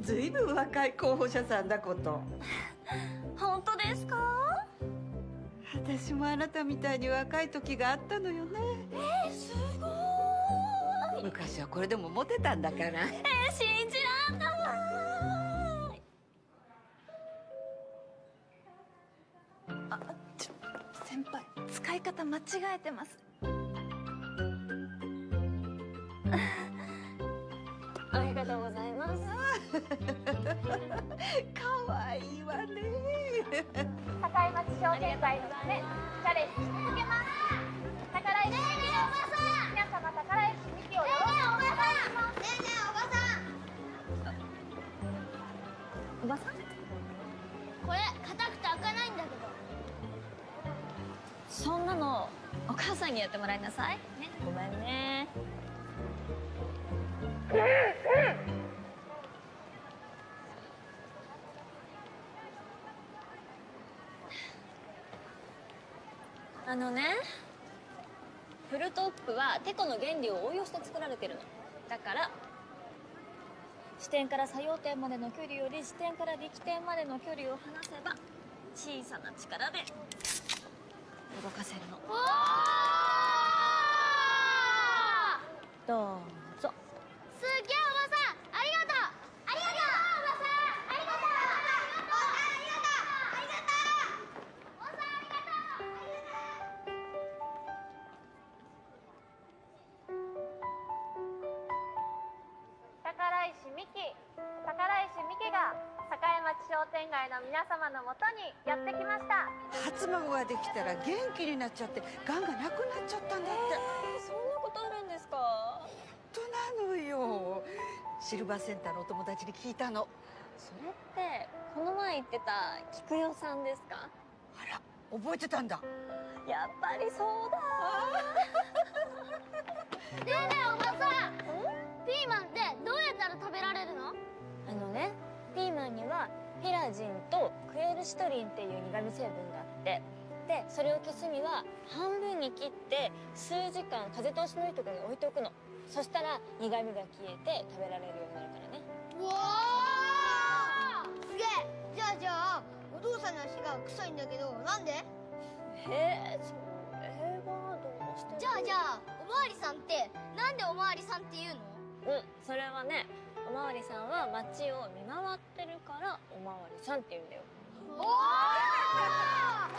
ずいぶん若い候補者さんだこと。本当ですか？私もあなたみたいに若い時があったのよね。えー、すごーい。昔はこれでもモテたんだから。えー、信じらんない。あちょ先輩使い方間違えてます可愛いわね。境町商店会のためチャレンジし続けます宝石美紀皆様宝石美紀をよろしくお願いします。ねえねえおばさん。おばさん。これ硬くて開かないんだけど。そんなのお母さんにやってもらいなさい。ねごめんね あのねフルトップはテコの原理を応用して作られてるの。だから支点から作用点までの距離より支点から力点までの距離を離せば小さな力で動かせるの。どうぞ。すっげえ皆様のもとにやってきました。初孫ができたら元気になっちゃってがんがなくなっちゃったんだって、そんなことあるんですか？本当なのよ。シルバーセンターのお友達に聞いたの。それってこの前言ってた菊代さんですか？覚えてたんだ。やっぱりそうだ。ねえねえおばさん？ピーマンってどうやったら食べられるの？あのねピーマンにはピラジンとクエルシトリンっていう苦味成分があってでそれを消すには半分に切って数時間風通しのいいところに置いておくの。そしたら苦味が消えて食べられるようになるからね。うわーすげえ。じゃあじゃあお父さんの足が臭いんだけどなんで？へえそれはどうして？じゃあじゃあおまわりさんってなんでおまわりさんっていうの？うんそれはねおまわりさんは街を見回ってるからおまわりさんって言うんだよ。おお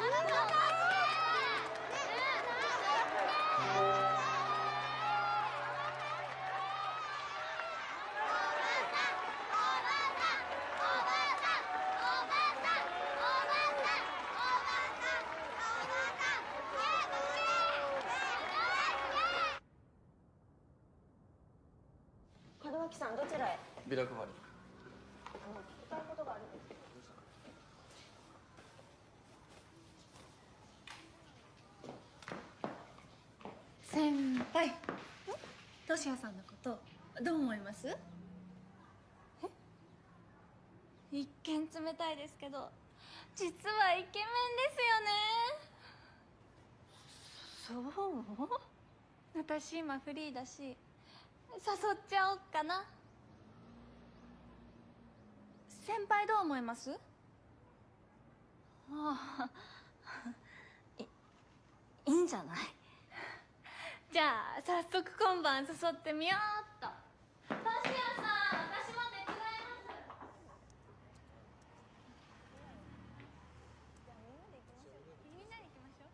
ビラ配り伝えることがある先輩。トシヤさんのことどう思います？え？一見冷たいですけど実はイケメンですよね。そう？私今フリーだし誘っちゃおっかな先輩どう思います？ああ。いいいんじゃない？じゃあ早速今晩誘ってみようっとトシヤさん私も手伝いますみんなで行きましょう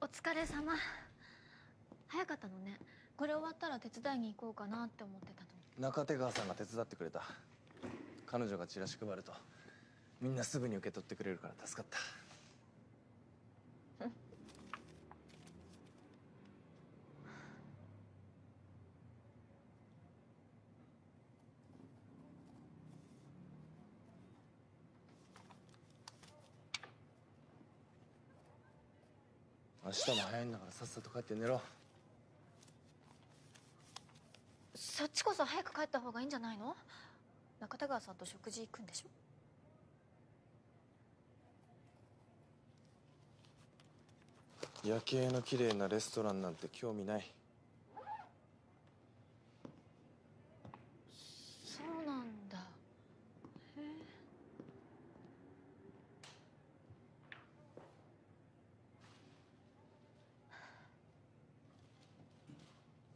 お疲れ様。早かったのね。これ終わったら手伝いに行こうかなって思ってたの中手川さんが手伝ってくれた。彼女がチラシ配るとみんなすぐに受け取ってくれるから助かった。も早いんだからさっさと帰って寝ろ。そっちこそ早く帰った方がいいんじゃないの？中田川さんと食事行くんでしょ？夜景の綺麗なレストランなんて興味ないそうなんだへえ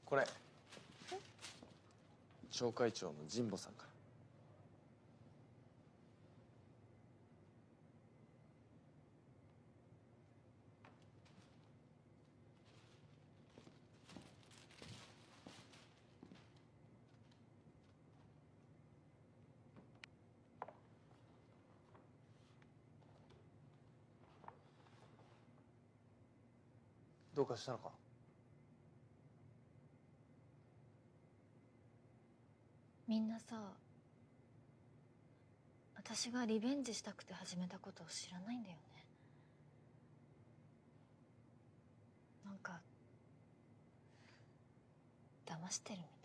これ町会長の神保さんから。どうかしたのか？みんなさ私がリベンジしたくて始めたことを知らないんだよね。なんか騙してるみたい。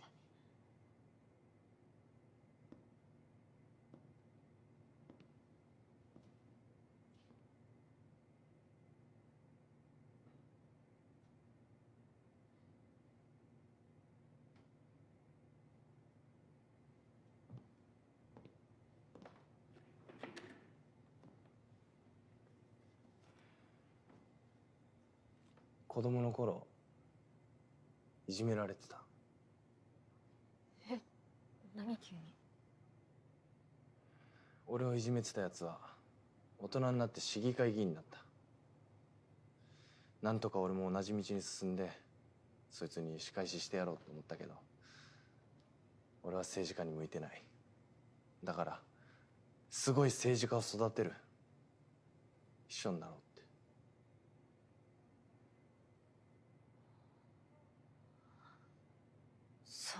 子供の頃いじめられてた。え何急に？俺をいじめてたやつは大人になって市議会議員になった。なんとか俺も同じ道に進んでそいつに仕返ししてやろうと思ったけど俺は政治家に向いてない。だからすごい政治家を育てる。秘書になろう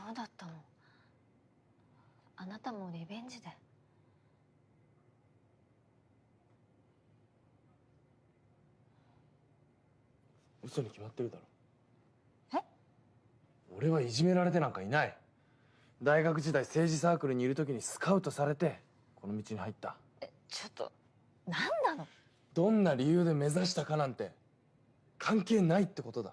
ってそうだったの？あなたもリベンジで。嘘に決まってるだろ。え？俺はいじめられてなんかいない。大学時代政治サークルにいる時にスカウトされてこの道に入った。ちょっと何なの？どんな理由で目指したかなんて関係ないってことだ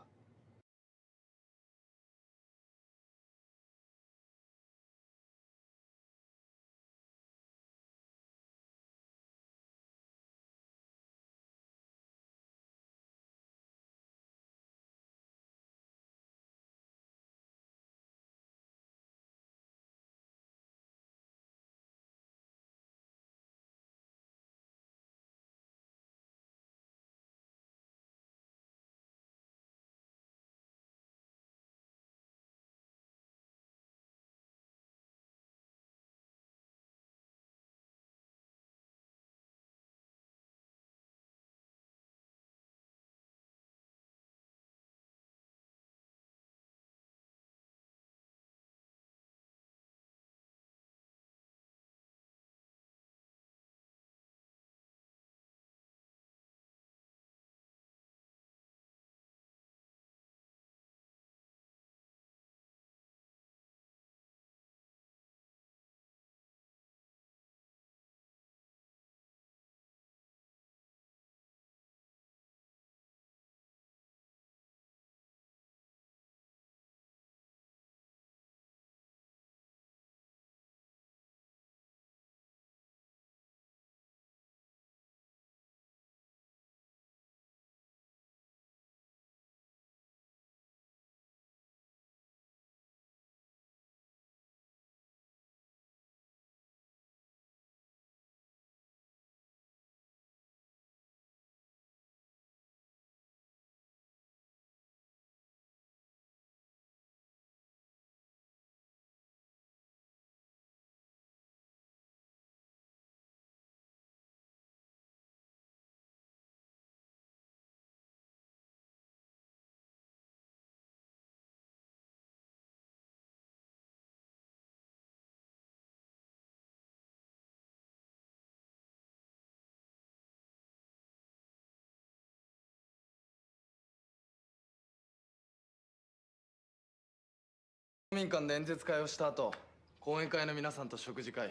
民館で演説会をした後講演会の皆さんと食事会。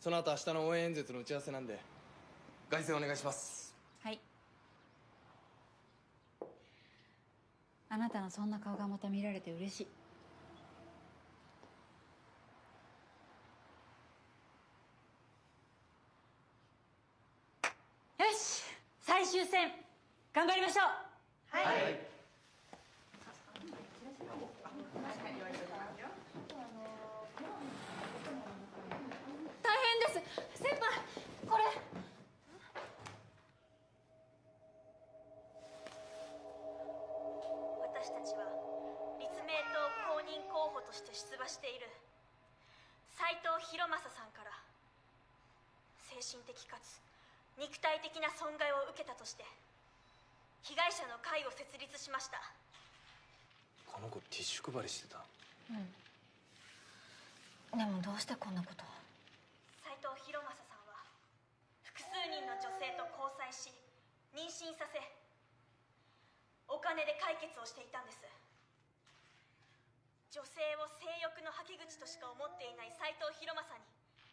その後明日の応援演説の打ち合わせなんで凱旋お願いします。はい。あなたのそんな顔がまた見られて嬉しい。よし！最終戦頑張りましょう！はい、大として出馬している。斉藤博正さんから。精神的かつ肉体的な損害を受けたとして被害者の会を設立しました。この子ティッシュ配りしてた。うん。でもどうしてこんなことを？斉藤博正さんは複数人の女性と交際し妊娠させお金で解決をしていたんです女性を性欲の吐き口としか思っていない斉藤博正に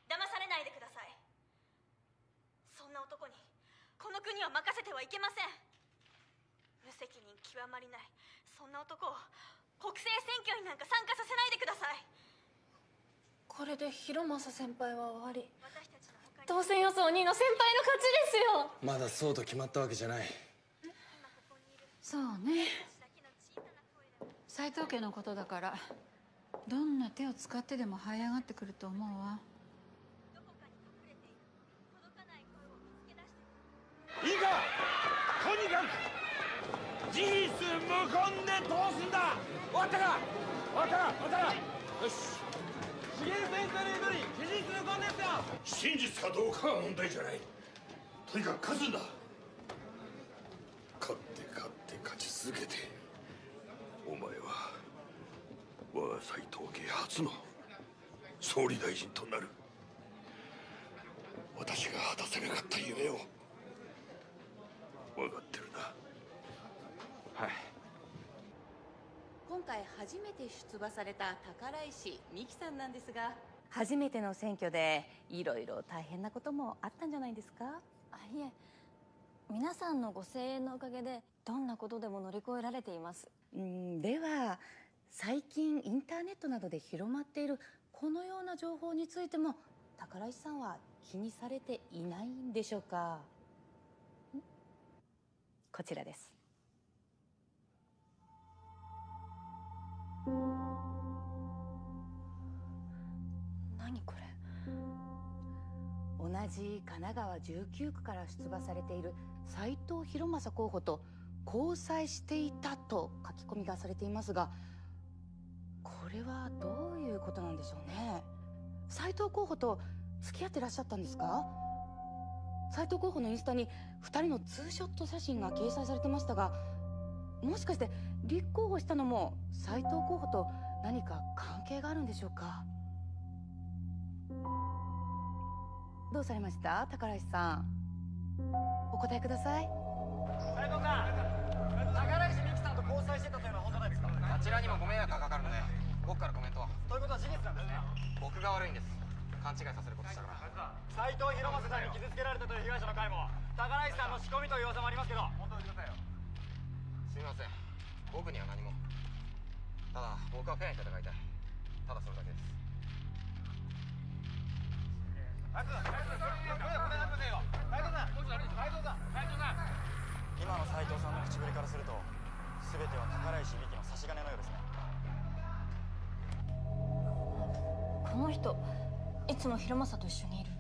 騙されないでください。そんな男にこの国を任せてはいけません。無責任極まりない。そんな男を国政選挙になんか参加させないでください。これで広政先輩は終わり。当選予想2位の先輩の勝ちですよ。まだそうと決まったわけじゃない。そうね斎藤家のことだからどんな手を使ってでも這い上がってくると思うわ。いいかとにかく事実無根で通すんだ。終わったか？終わったか？終わったか？よし。重先生の言う通り事実無根ですよ。真実かどうかは問題じゃない。とにかく勝つんだ。勝って勝って勝ち続けてお前は我が斎藤家初の総理大臣となる。私が果たせなかった夢を。分かってるな。はい。今回初めて出馬された宝石美希さんなんですが。初めての選挙でいろいろ大変なこともあったんじゃないですか？あいえ。皆さんのご声援のおかげでどんなことでも乗り越えられています。うんでは最近インターネットなどで広まっているこのような情報についても宝石さんは気にされていないんでしょうか？んこちらです。何これ？同じ神奈川19区から出馬されている斉藤博正候補と交際していたと書き込みがされていますがこれはどういうことなんでしょうね？斉藤候補と付き合ってらっしゃったんですか？斉藤候補のインスタに2人のツーショット写真が掲載されてましたがもしかして立候補したのも斉藤候補と何か関係があるんでしょうか？どうされました？宝石さん。お答えください。斉藤さん宝石美希さんと交際してたというのは本当なんですか？あちらにもご迷惑がかかるので僕からコメントを。ということは事実なんですね。僕が悪いんです。勘違いさせることしたから斉藤博正さんに傷つけられたという被害者の会も宝石さんの仕込みという噂もありますけど。本当にくださいよす。みません僕には何もただ僕はフェアに戦い。たい。ただ。それだ。けです今の斉藤さんの口ぶりからすると全ては宝石美希の差し金のようですね。この人いつも広政と一緒にいる。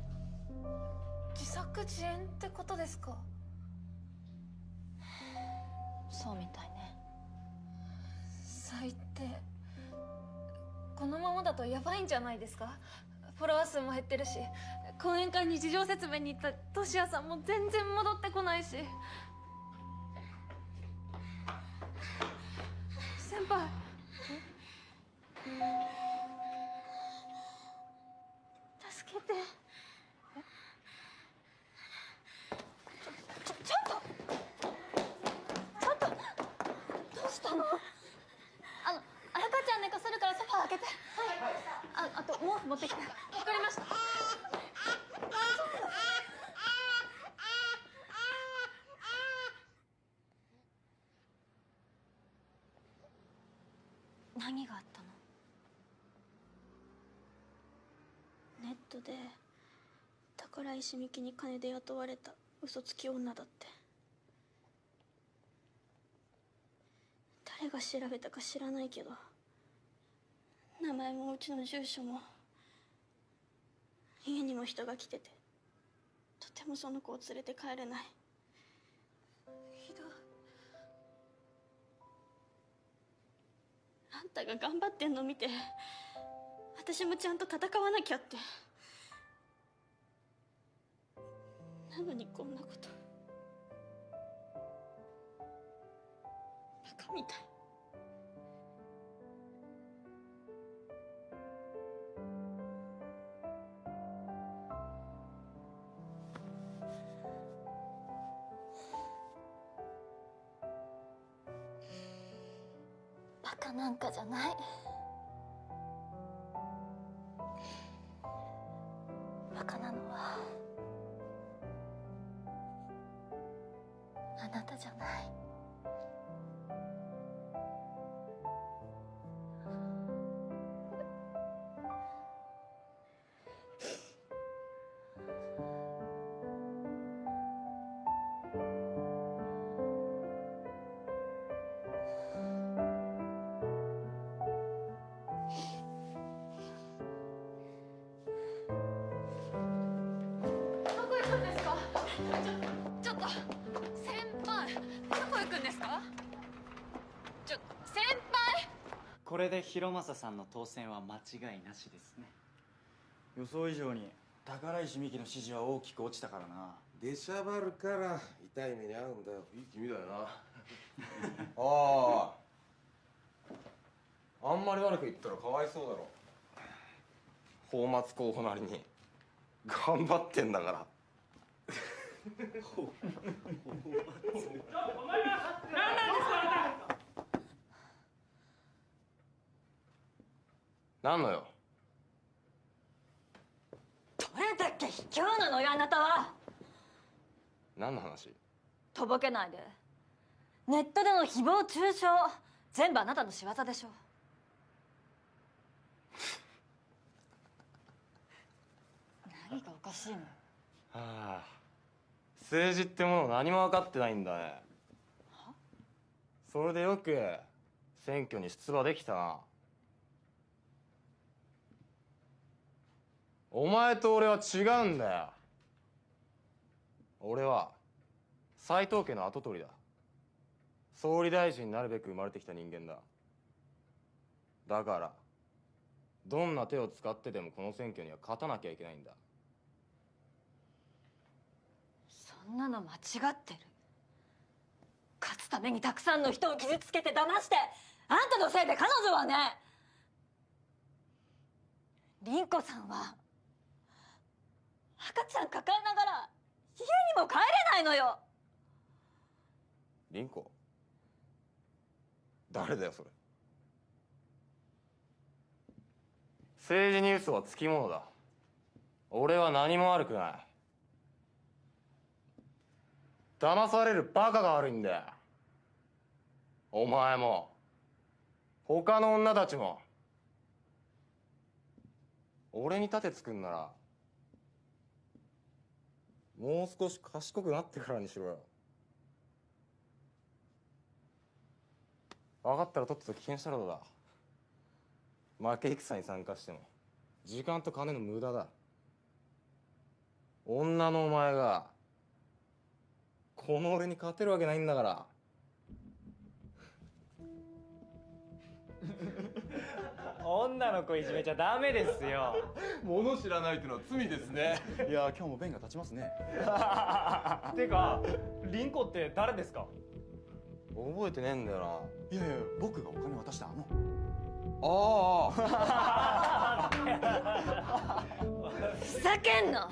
自作自演ってことですか？そうみたいね。最低。このままだとやばいんじゃないですか？フォロワー数も減ってるし講演会に事情説明に行ったトシヤさんも全然戻ってこないし先輩。助けて。ちょちょっと。ちょっと。どうしたの？あの赤ちゃん寝かせるからソファー開けて。はい、ああと毛布持ってきて。わかりました何があったのネットで宝石美紀に金で雇われた嘘つき女だって。誰が調べたか知らないけど名前もうちの住所も家にも人が来ててとてもその子を連れて帰れない。ひどい。あんたが頑張ってんの見て私もちゃんと戦わなきゃって。なのにこんなこと。バカみたい。バカなんかじゃない。れで広政さんの当選は間違いなしですね。予想以上に宝石美紀の支持は大きく落ちたからな。出しゃばるから痛い目に遭うんだよ。いい君だよな。あああんまり悪く言ったらかわいそうだろ。泡沫候補なりに。頑張ってんだから。なんのよ？どれだけ卑怯なのよあなたは。何の話？とぼけないで。ネットでの誹謗中傷全部あなたの仕業でしょ。何がおかしいの？はあ。政治ってもの何も分かってないんだね。それでよく選挙に出馬できたなお前と俺は違うんだよ。俺は斎藤家の跡取りだ。総理大臣になるべく生まれてきた人間だ。だからどんな手を使ってでもこの選挙には勝たなきゃいけないんだ。そんなの間違ってる。勝つためにたくさんの人を傷つけて騙してあんたのせいで彼女はね凛子さんは赤ちゃん抱えながら家にも帰れないのよ。凛子。誰だよそれ。政治に嘘はつきものだ。俺は何も悪くない。騙されるバカが悪いんだよ。お前も。他の女たちも。俺に盾作んならもう少し賢くなってからにしろよ。分かったらとっとと危険したらどうだ。負け戦に参加しても。時間と金の無駄だ。女のお前がこの俺に勝てるわけないんだから。女の子いじめちゃダメですよ。物知らないってのは罪ですね。いや今日も弁が立ちますね。てか凛子って誰ですか？覚えてねえんだよな。いやいや僕がお金渡したあのあ ふざけんな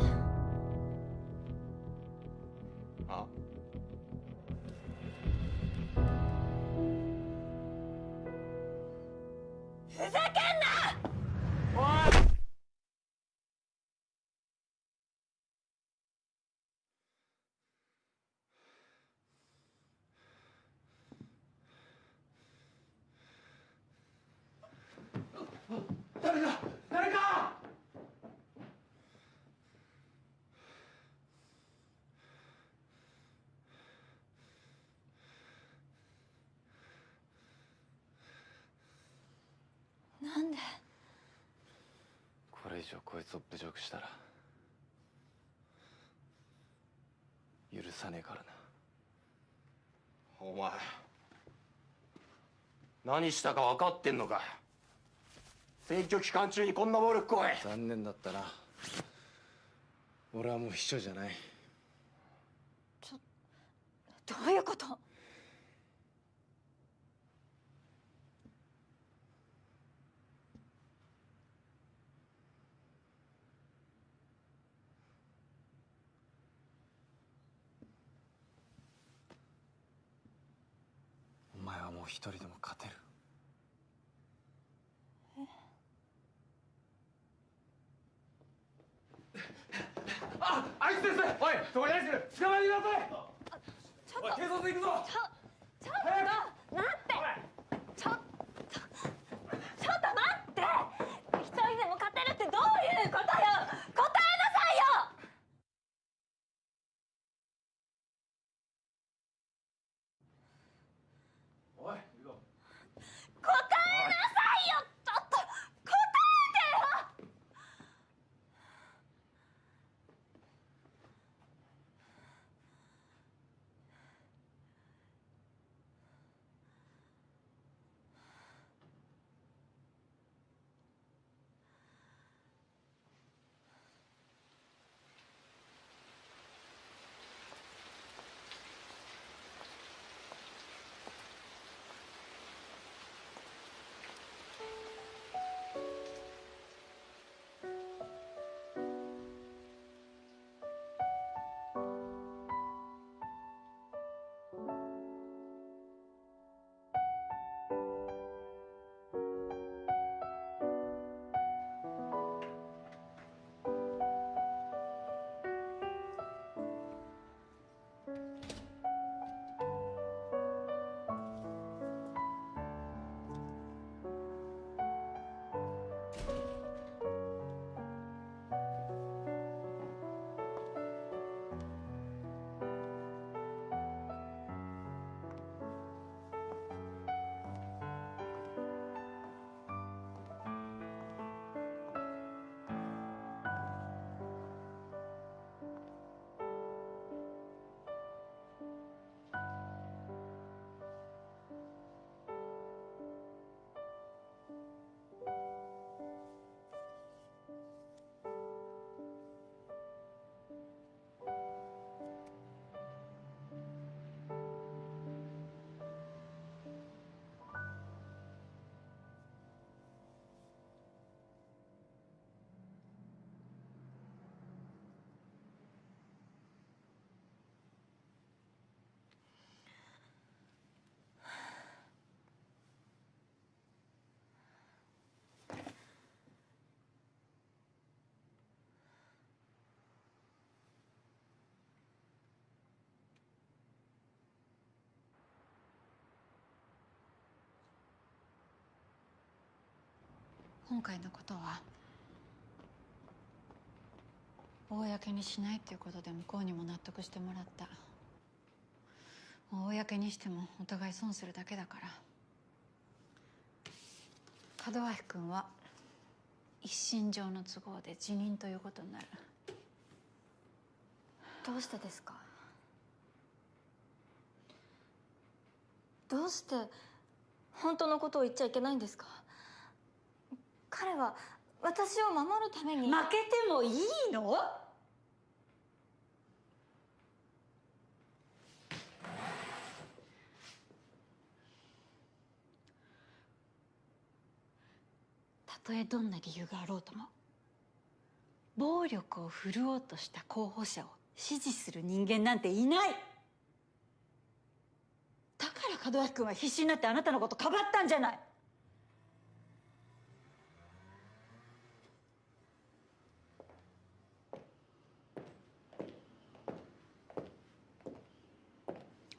ふざけんな！上こいつを侮辱したら許さねえからな。お前何したか分かってんのか。選挙期間中にこんな暴力行為。残念だったな。俺はもう秘書じゃない。どういうこと？一人でも勝てる。ああいつです。おいそこに何してる捕まえてください。ちょっと。警察行くぞ。ちょちょっと待って。ちょっとちょっと待って。一人でも勝てるってどういうことよ今回のことは公にしないっていうことで向こうにも納得してもらった。公にしてもお互い損するだけだから。門脇君は一身上の都合で辞任ということになる。どうしてですか？どうして本当のことを言っちゃいけないんですか？彼は私を守るために。負けてもいいの？たとえどんな理由があろうとも暴力を振るおうとした候補者を支持する人間なんていない。だから門脇君は必死になってあなたのことかばったんじゃない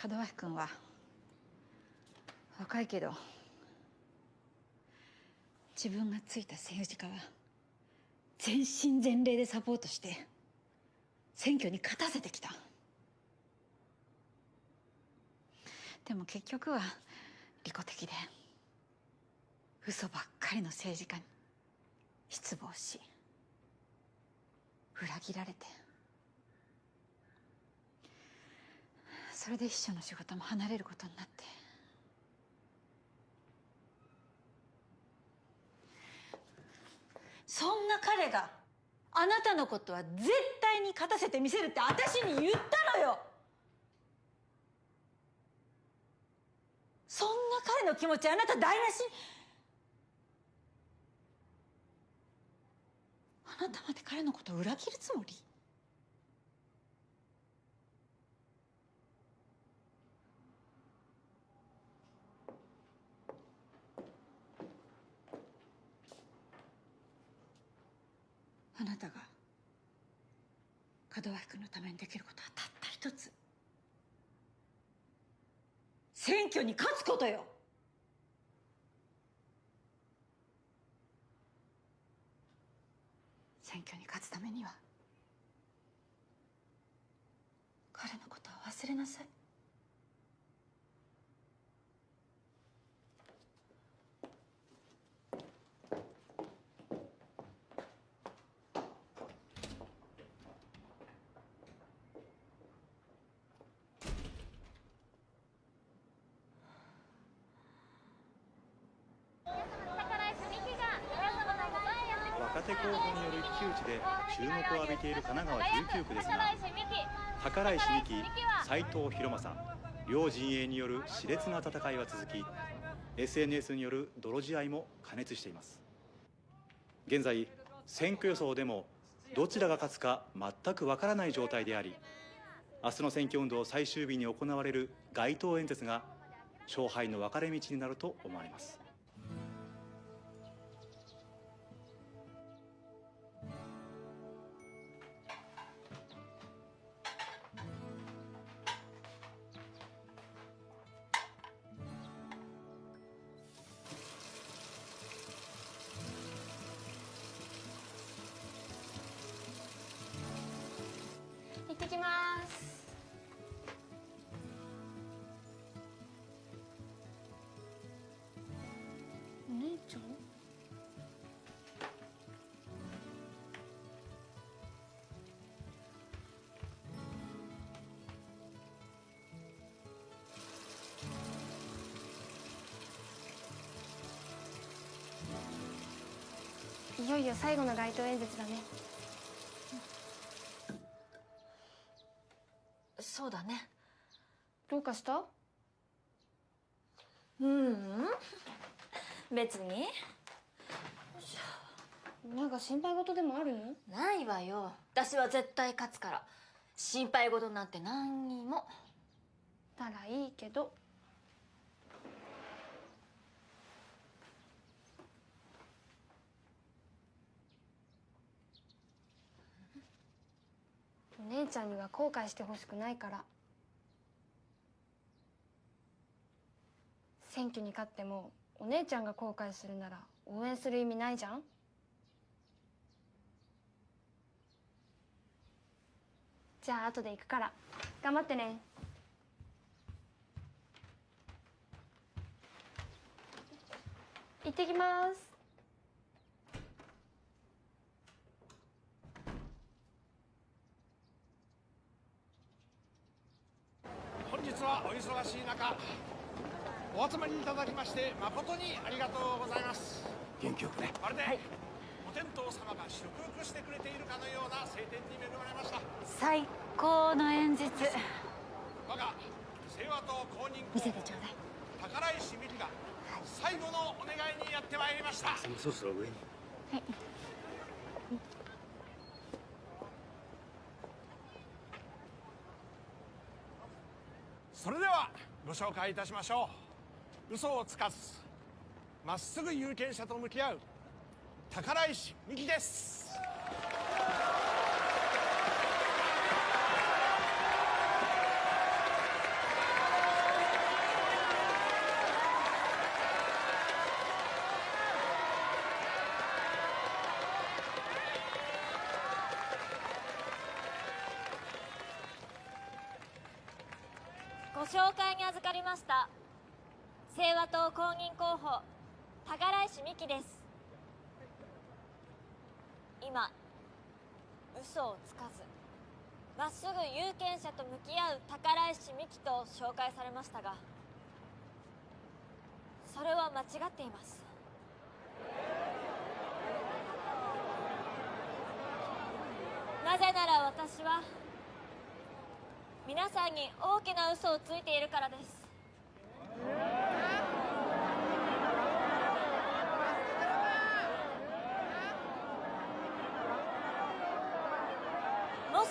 門脇君は若いけど自分がついた政治家は全身全霊でサポートして選挙に勝たせてきた。でも結局は利己的で嘘ばっかりの政治家に失望し裏切られて。それで秘書の仕事も離れることになって。そんな彼があなたのことは絶対に勝たせてみせるって私に言ったのよ。そんな彼の気持ちあなた台無し？あなたまで彼のことを裏切るつもり？なたが門脇君のためにできることはたった一つ。選挙に勝つことよ。選挙に勝つためには彼のことは忘れなさい若手候補による一騎打ちで注目を浴びている神奈川19区ですが宝石美希斉藤博正両陣営による熾烈な戦いは続き SNS による泥仕合も過熱しています。現在選挙予想でもどちらが勝つか全くわからない状態であり明日の選挙運動最終日に行われる街頭演説が勝敗の分かれ道になると思われます。いよいよ最後の街頭演説だね。そうだね。どうかした？ううん。別に。なんか心配事でもある？のないわよ。私は絶対勝つから。心配事なんて何にも。ならいいけどお姉ちゃんには後悔してほしくないから。選挙に勝ってもお姉ちゃんが後悔するなら応援する意味ないじゃん？じゃあ後で行くから頑張ってね。行ってきます本日はお忙しい中お集まりいただきまして誠にありがとうございます。元気よくね。まるで、お天道様が祝福してくれているかのような晴天に恵まれました。最高の演説。我が清和党公認見せてちょうだい。宝石美希が最後のお願いにやってまいりました。そろそろ上に。それではご紹介いたしましょう。嘘をつかずまっすぐ有権者と向き合う宝石美希です。した。清和党公認候補宝石美希です。今嘘をつかずまっすぐ有権者と向き合う宝石美紀と紹介されましたがそれは間違っています。なぜなら私は皆さんに大きな嘘をついているからですもし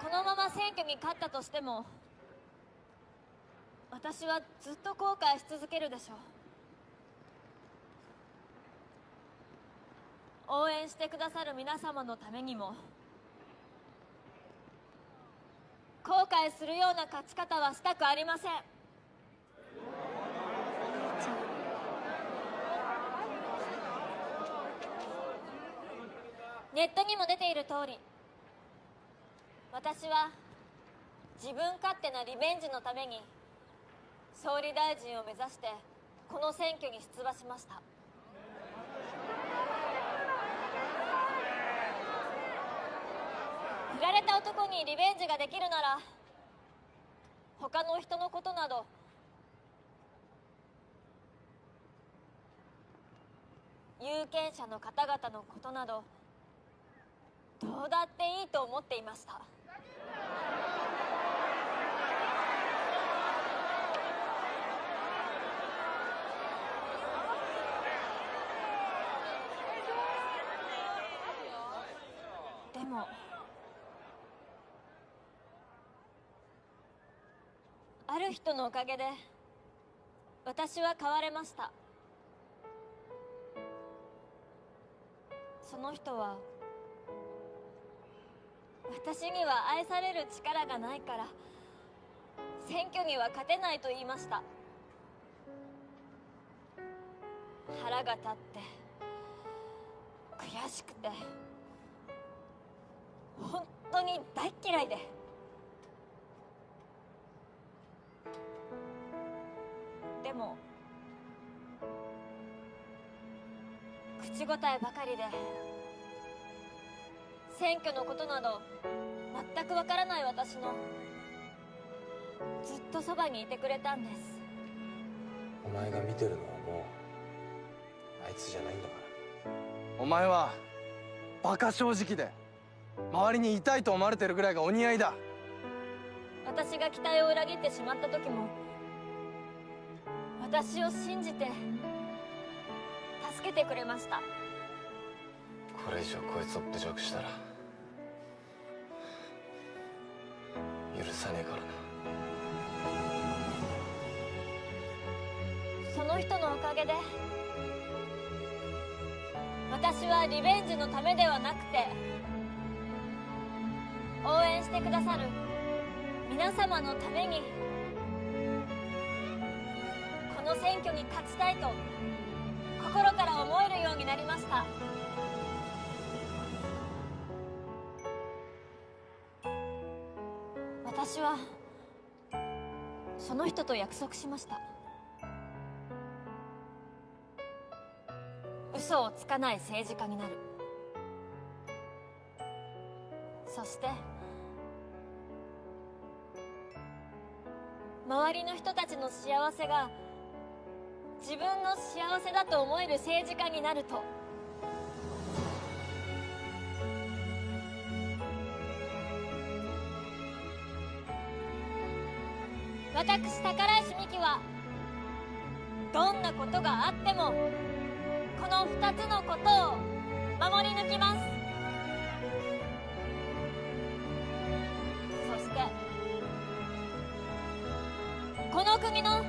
このまま選挙に勝ったとしても私はずっと後悔し続けるでしょう。応援してくださる皆様のためにも後悔するような勝ち方はしたくありません。ネットにも出ている通り私は自分勝手なリベンジのために総理大臣を目指してこの選挙に出馬しました。振られた男にリベンジができるなら他の人のことなど有権者の方々のことなどどうだっていいと思っていましたでも。ある人のおかげで私は変われました。その人は私には愛される力がないから選挙には勝てないと言いました。腹が立って悔しくて本当に大っ嫌いで。でも口答えばかりで選挙のことなど全くわからない私のずっとそばにいてくれたんです。お前が見てるのはもうあいつじゃないんだから。お前はバカ正直で周りに痛いと思われてるぐらいがお似合いだ。私が期待を裏切ってしまった時も私を信じて助けてくれました。これ以上こいつを侮辱したら許さねえからな。その人のおかげで私はリベンジのためではなくて応援してくださる皆様のためにこの選挙に勝ちたいと心から思えるようになりました。私はその人と約束しました。嘘をつかない政治家になる。そして周りの人たちの幸せが自分の幸せだと思える政治家になると。私宝石美紀はどんなことがあってもこの2つのことを守り抜きます。国の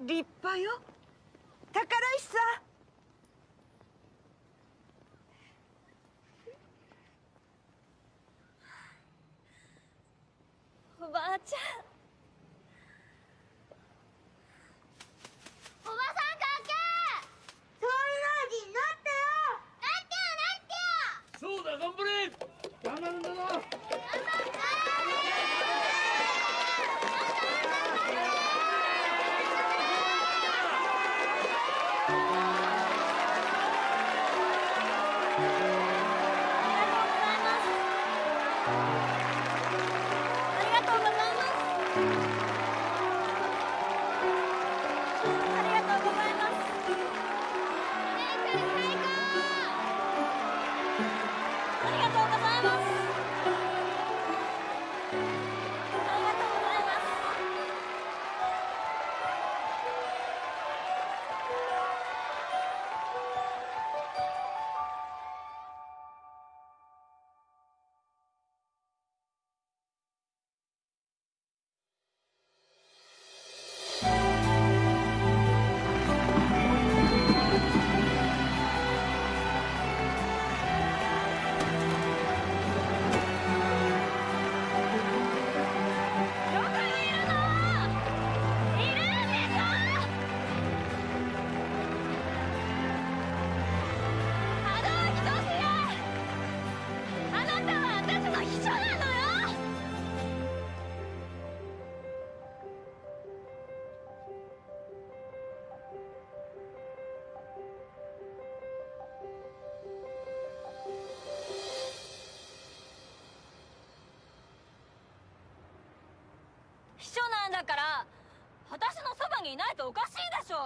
立派よ。宝石さん。にいないとおかしいでしょ。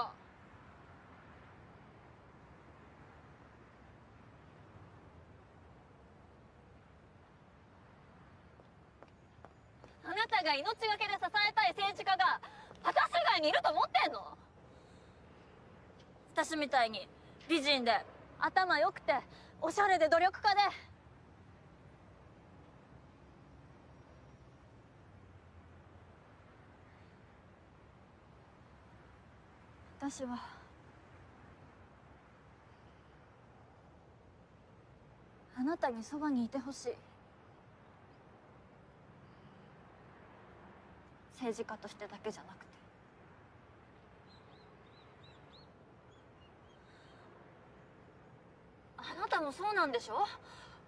あなたが命がけで支えたい政治家が私以外にいると思ってんの？私みたいに美人で頭良くておしゃれで努力家で私は。あなたにそばにいてほしい。政治家としてだけじゃなくて。あなたもそうなんでしょ？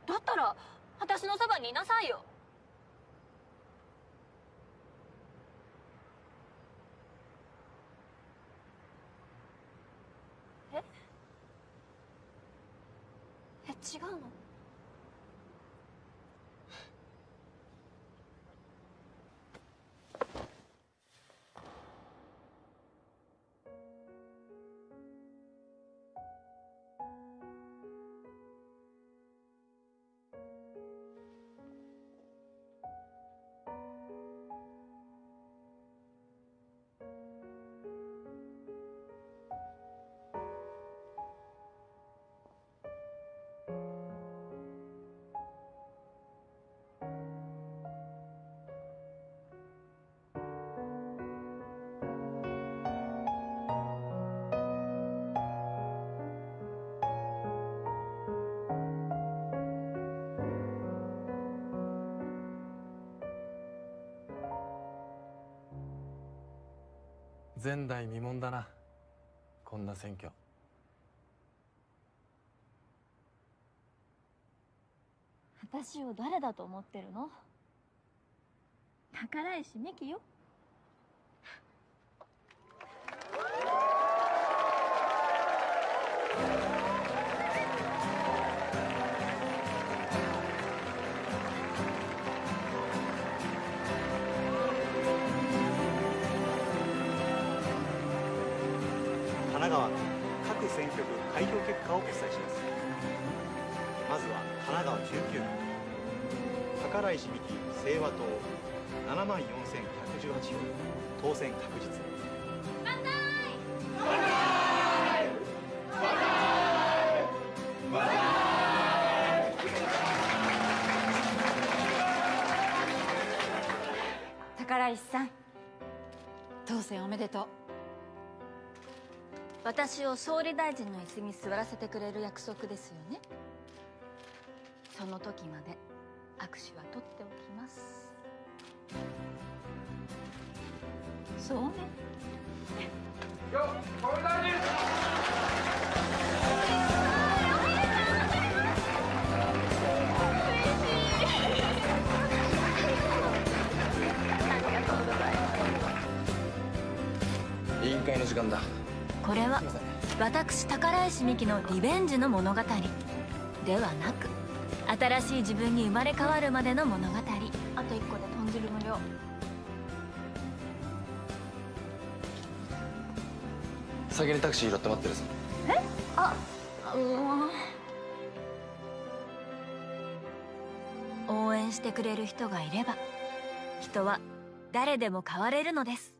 だったら私のそばにいなさいよ。前代未聞だな。こんな選挙。私を誰だと思ってるの？宝石美紀よ。4118票当選確実。宝石さん当選おめでとう。私を総理大臣の椅子に座らせてくれる約束ですよね。その時まで握手は取っておきます。そうね。委員会の時間だこれは私宝石美紀のリベンジの物語ではなく新しい自分に生まれ変わるまでの物語あと1個で豚汁無料先にタクシー拾って待ってるぞ。え？あもう応援してくれる人がいれば人は誰でも変われるのです。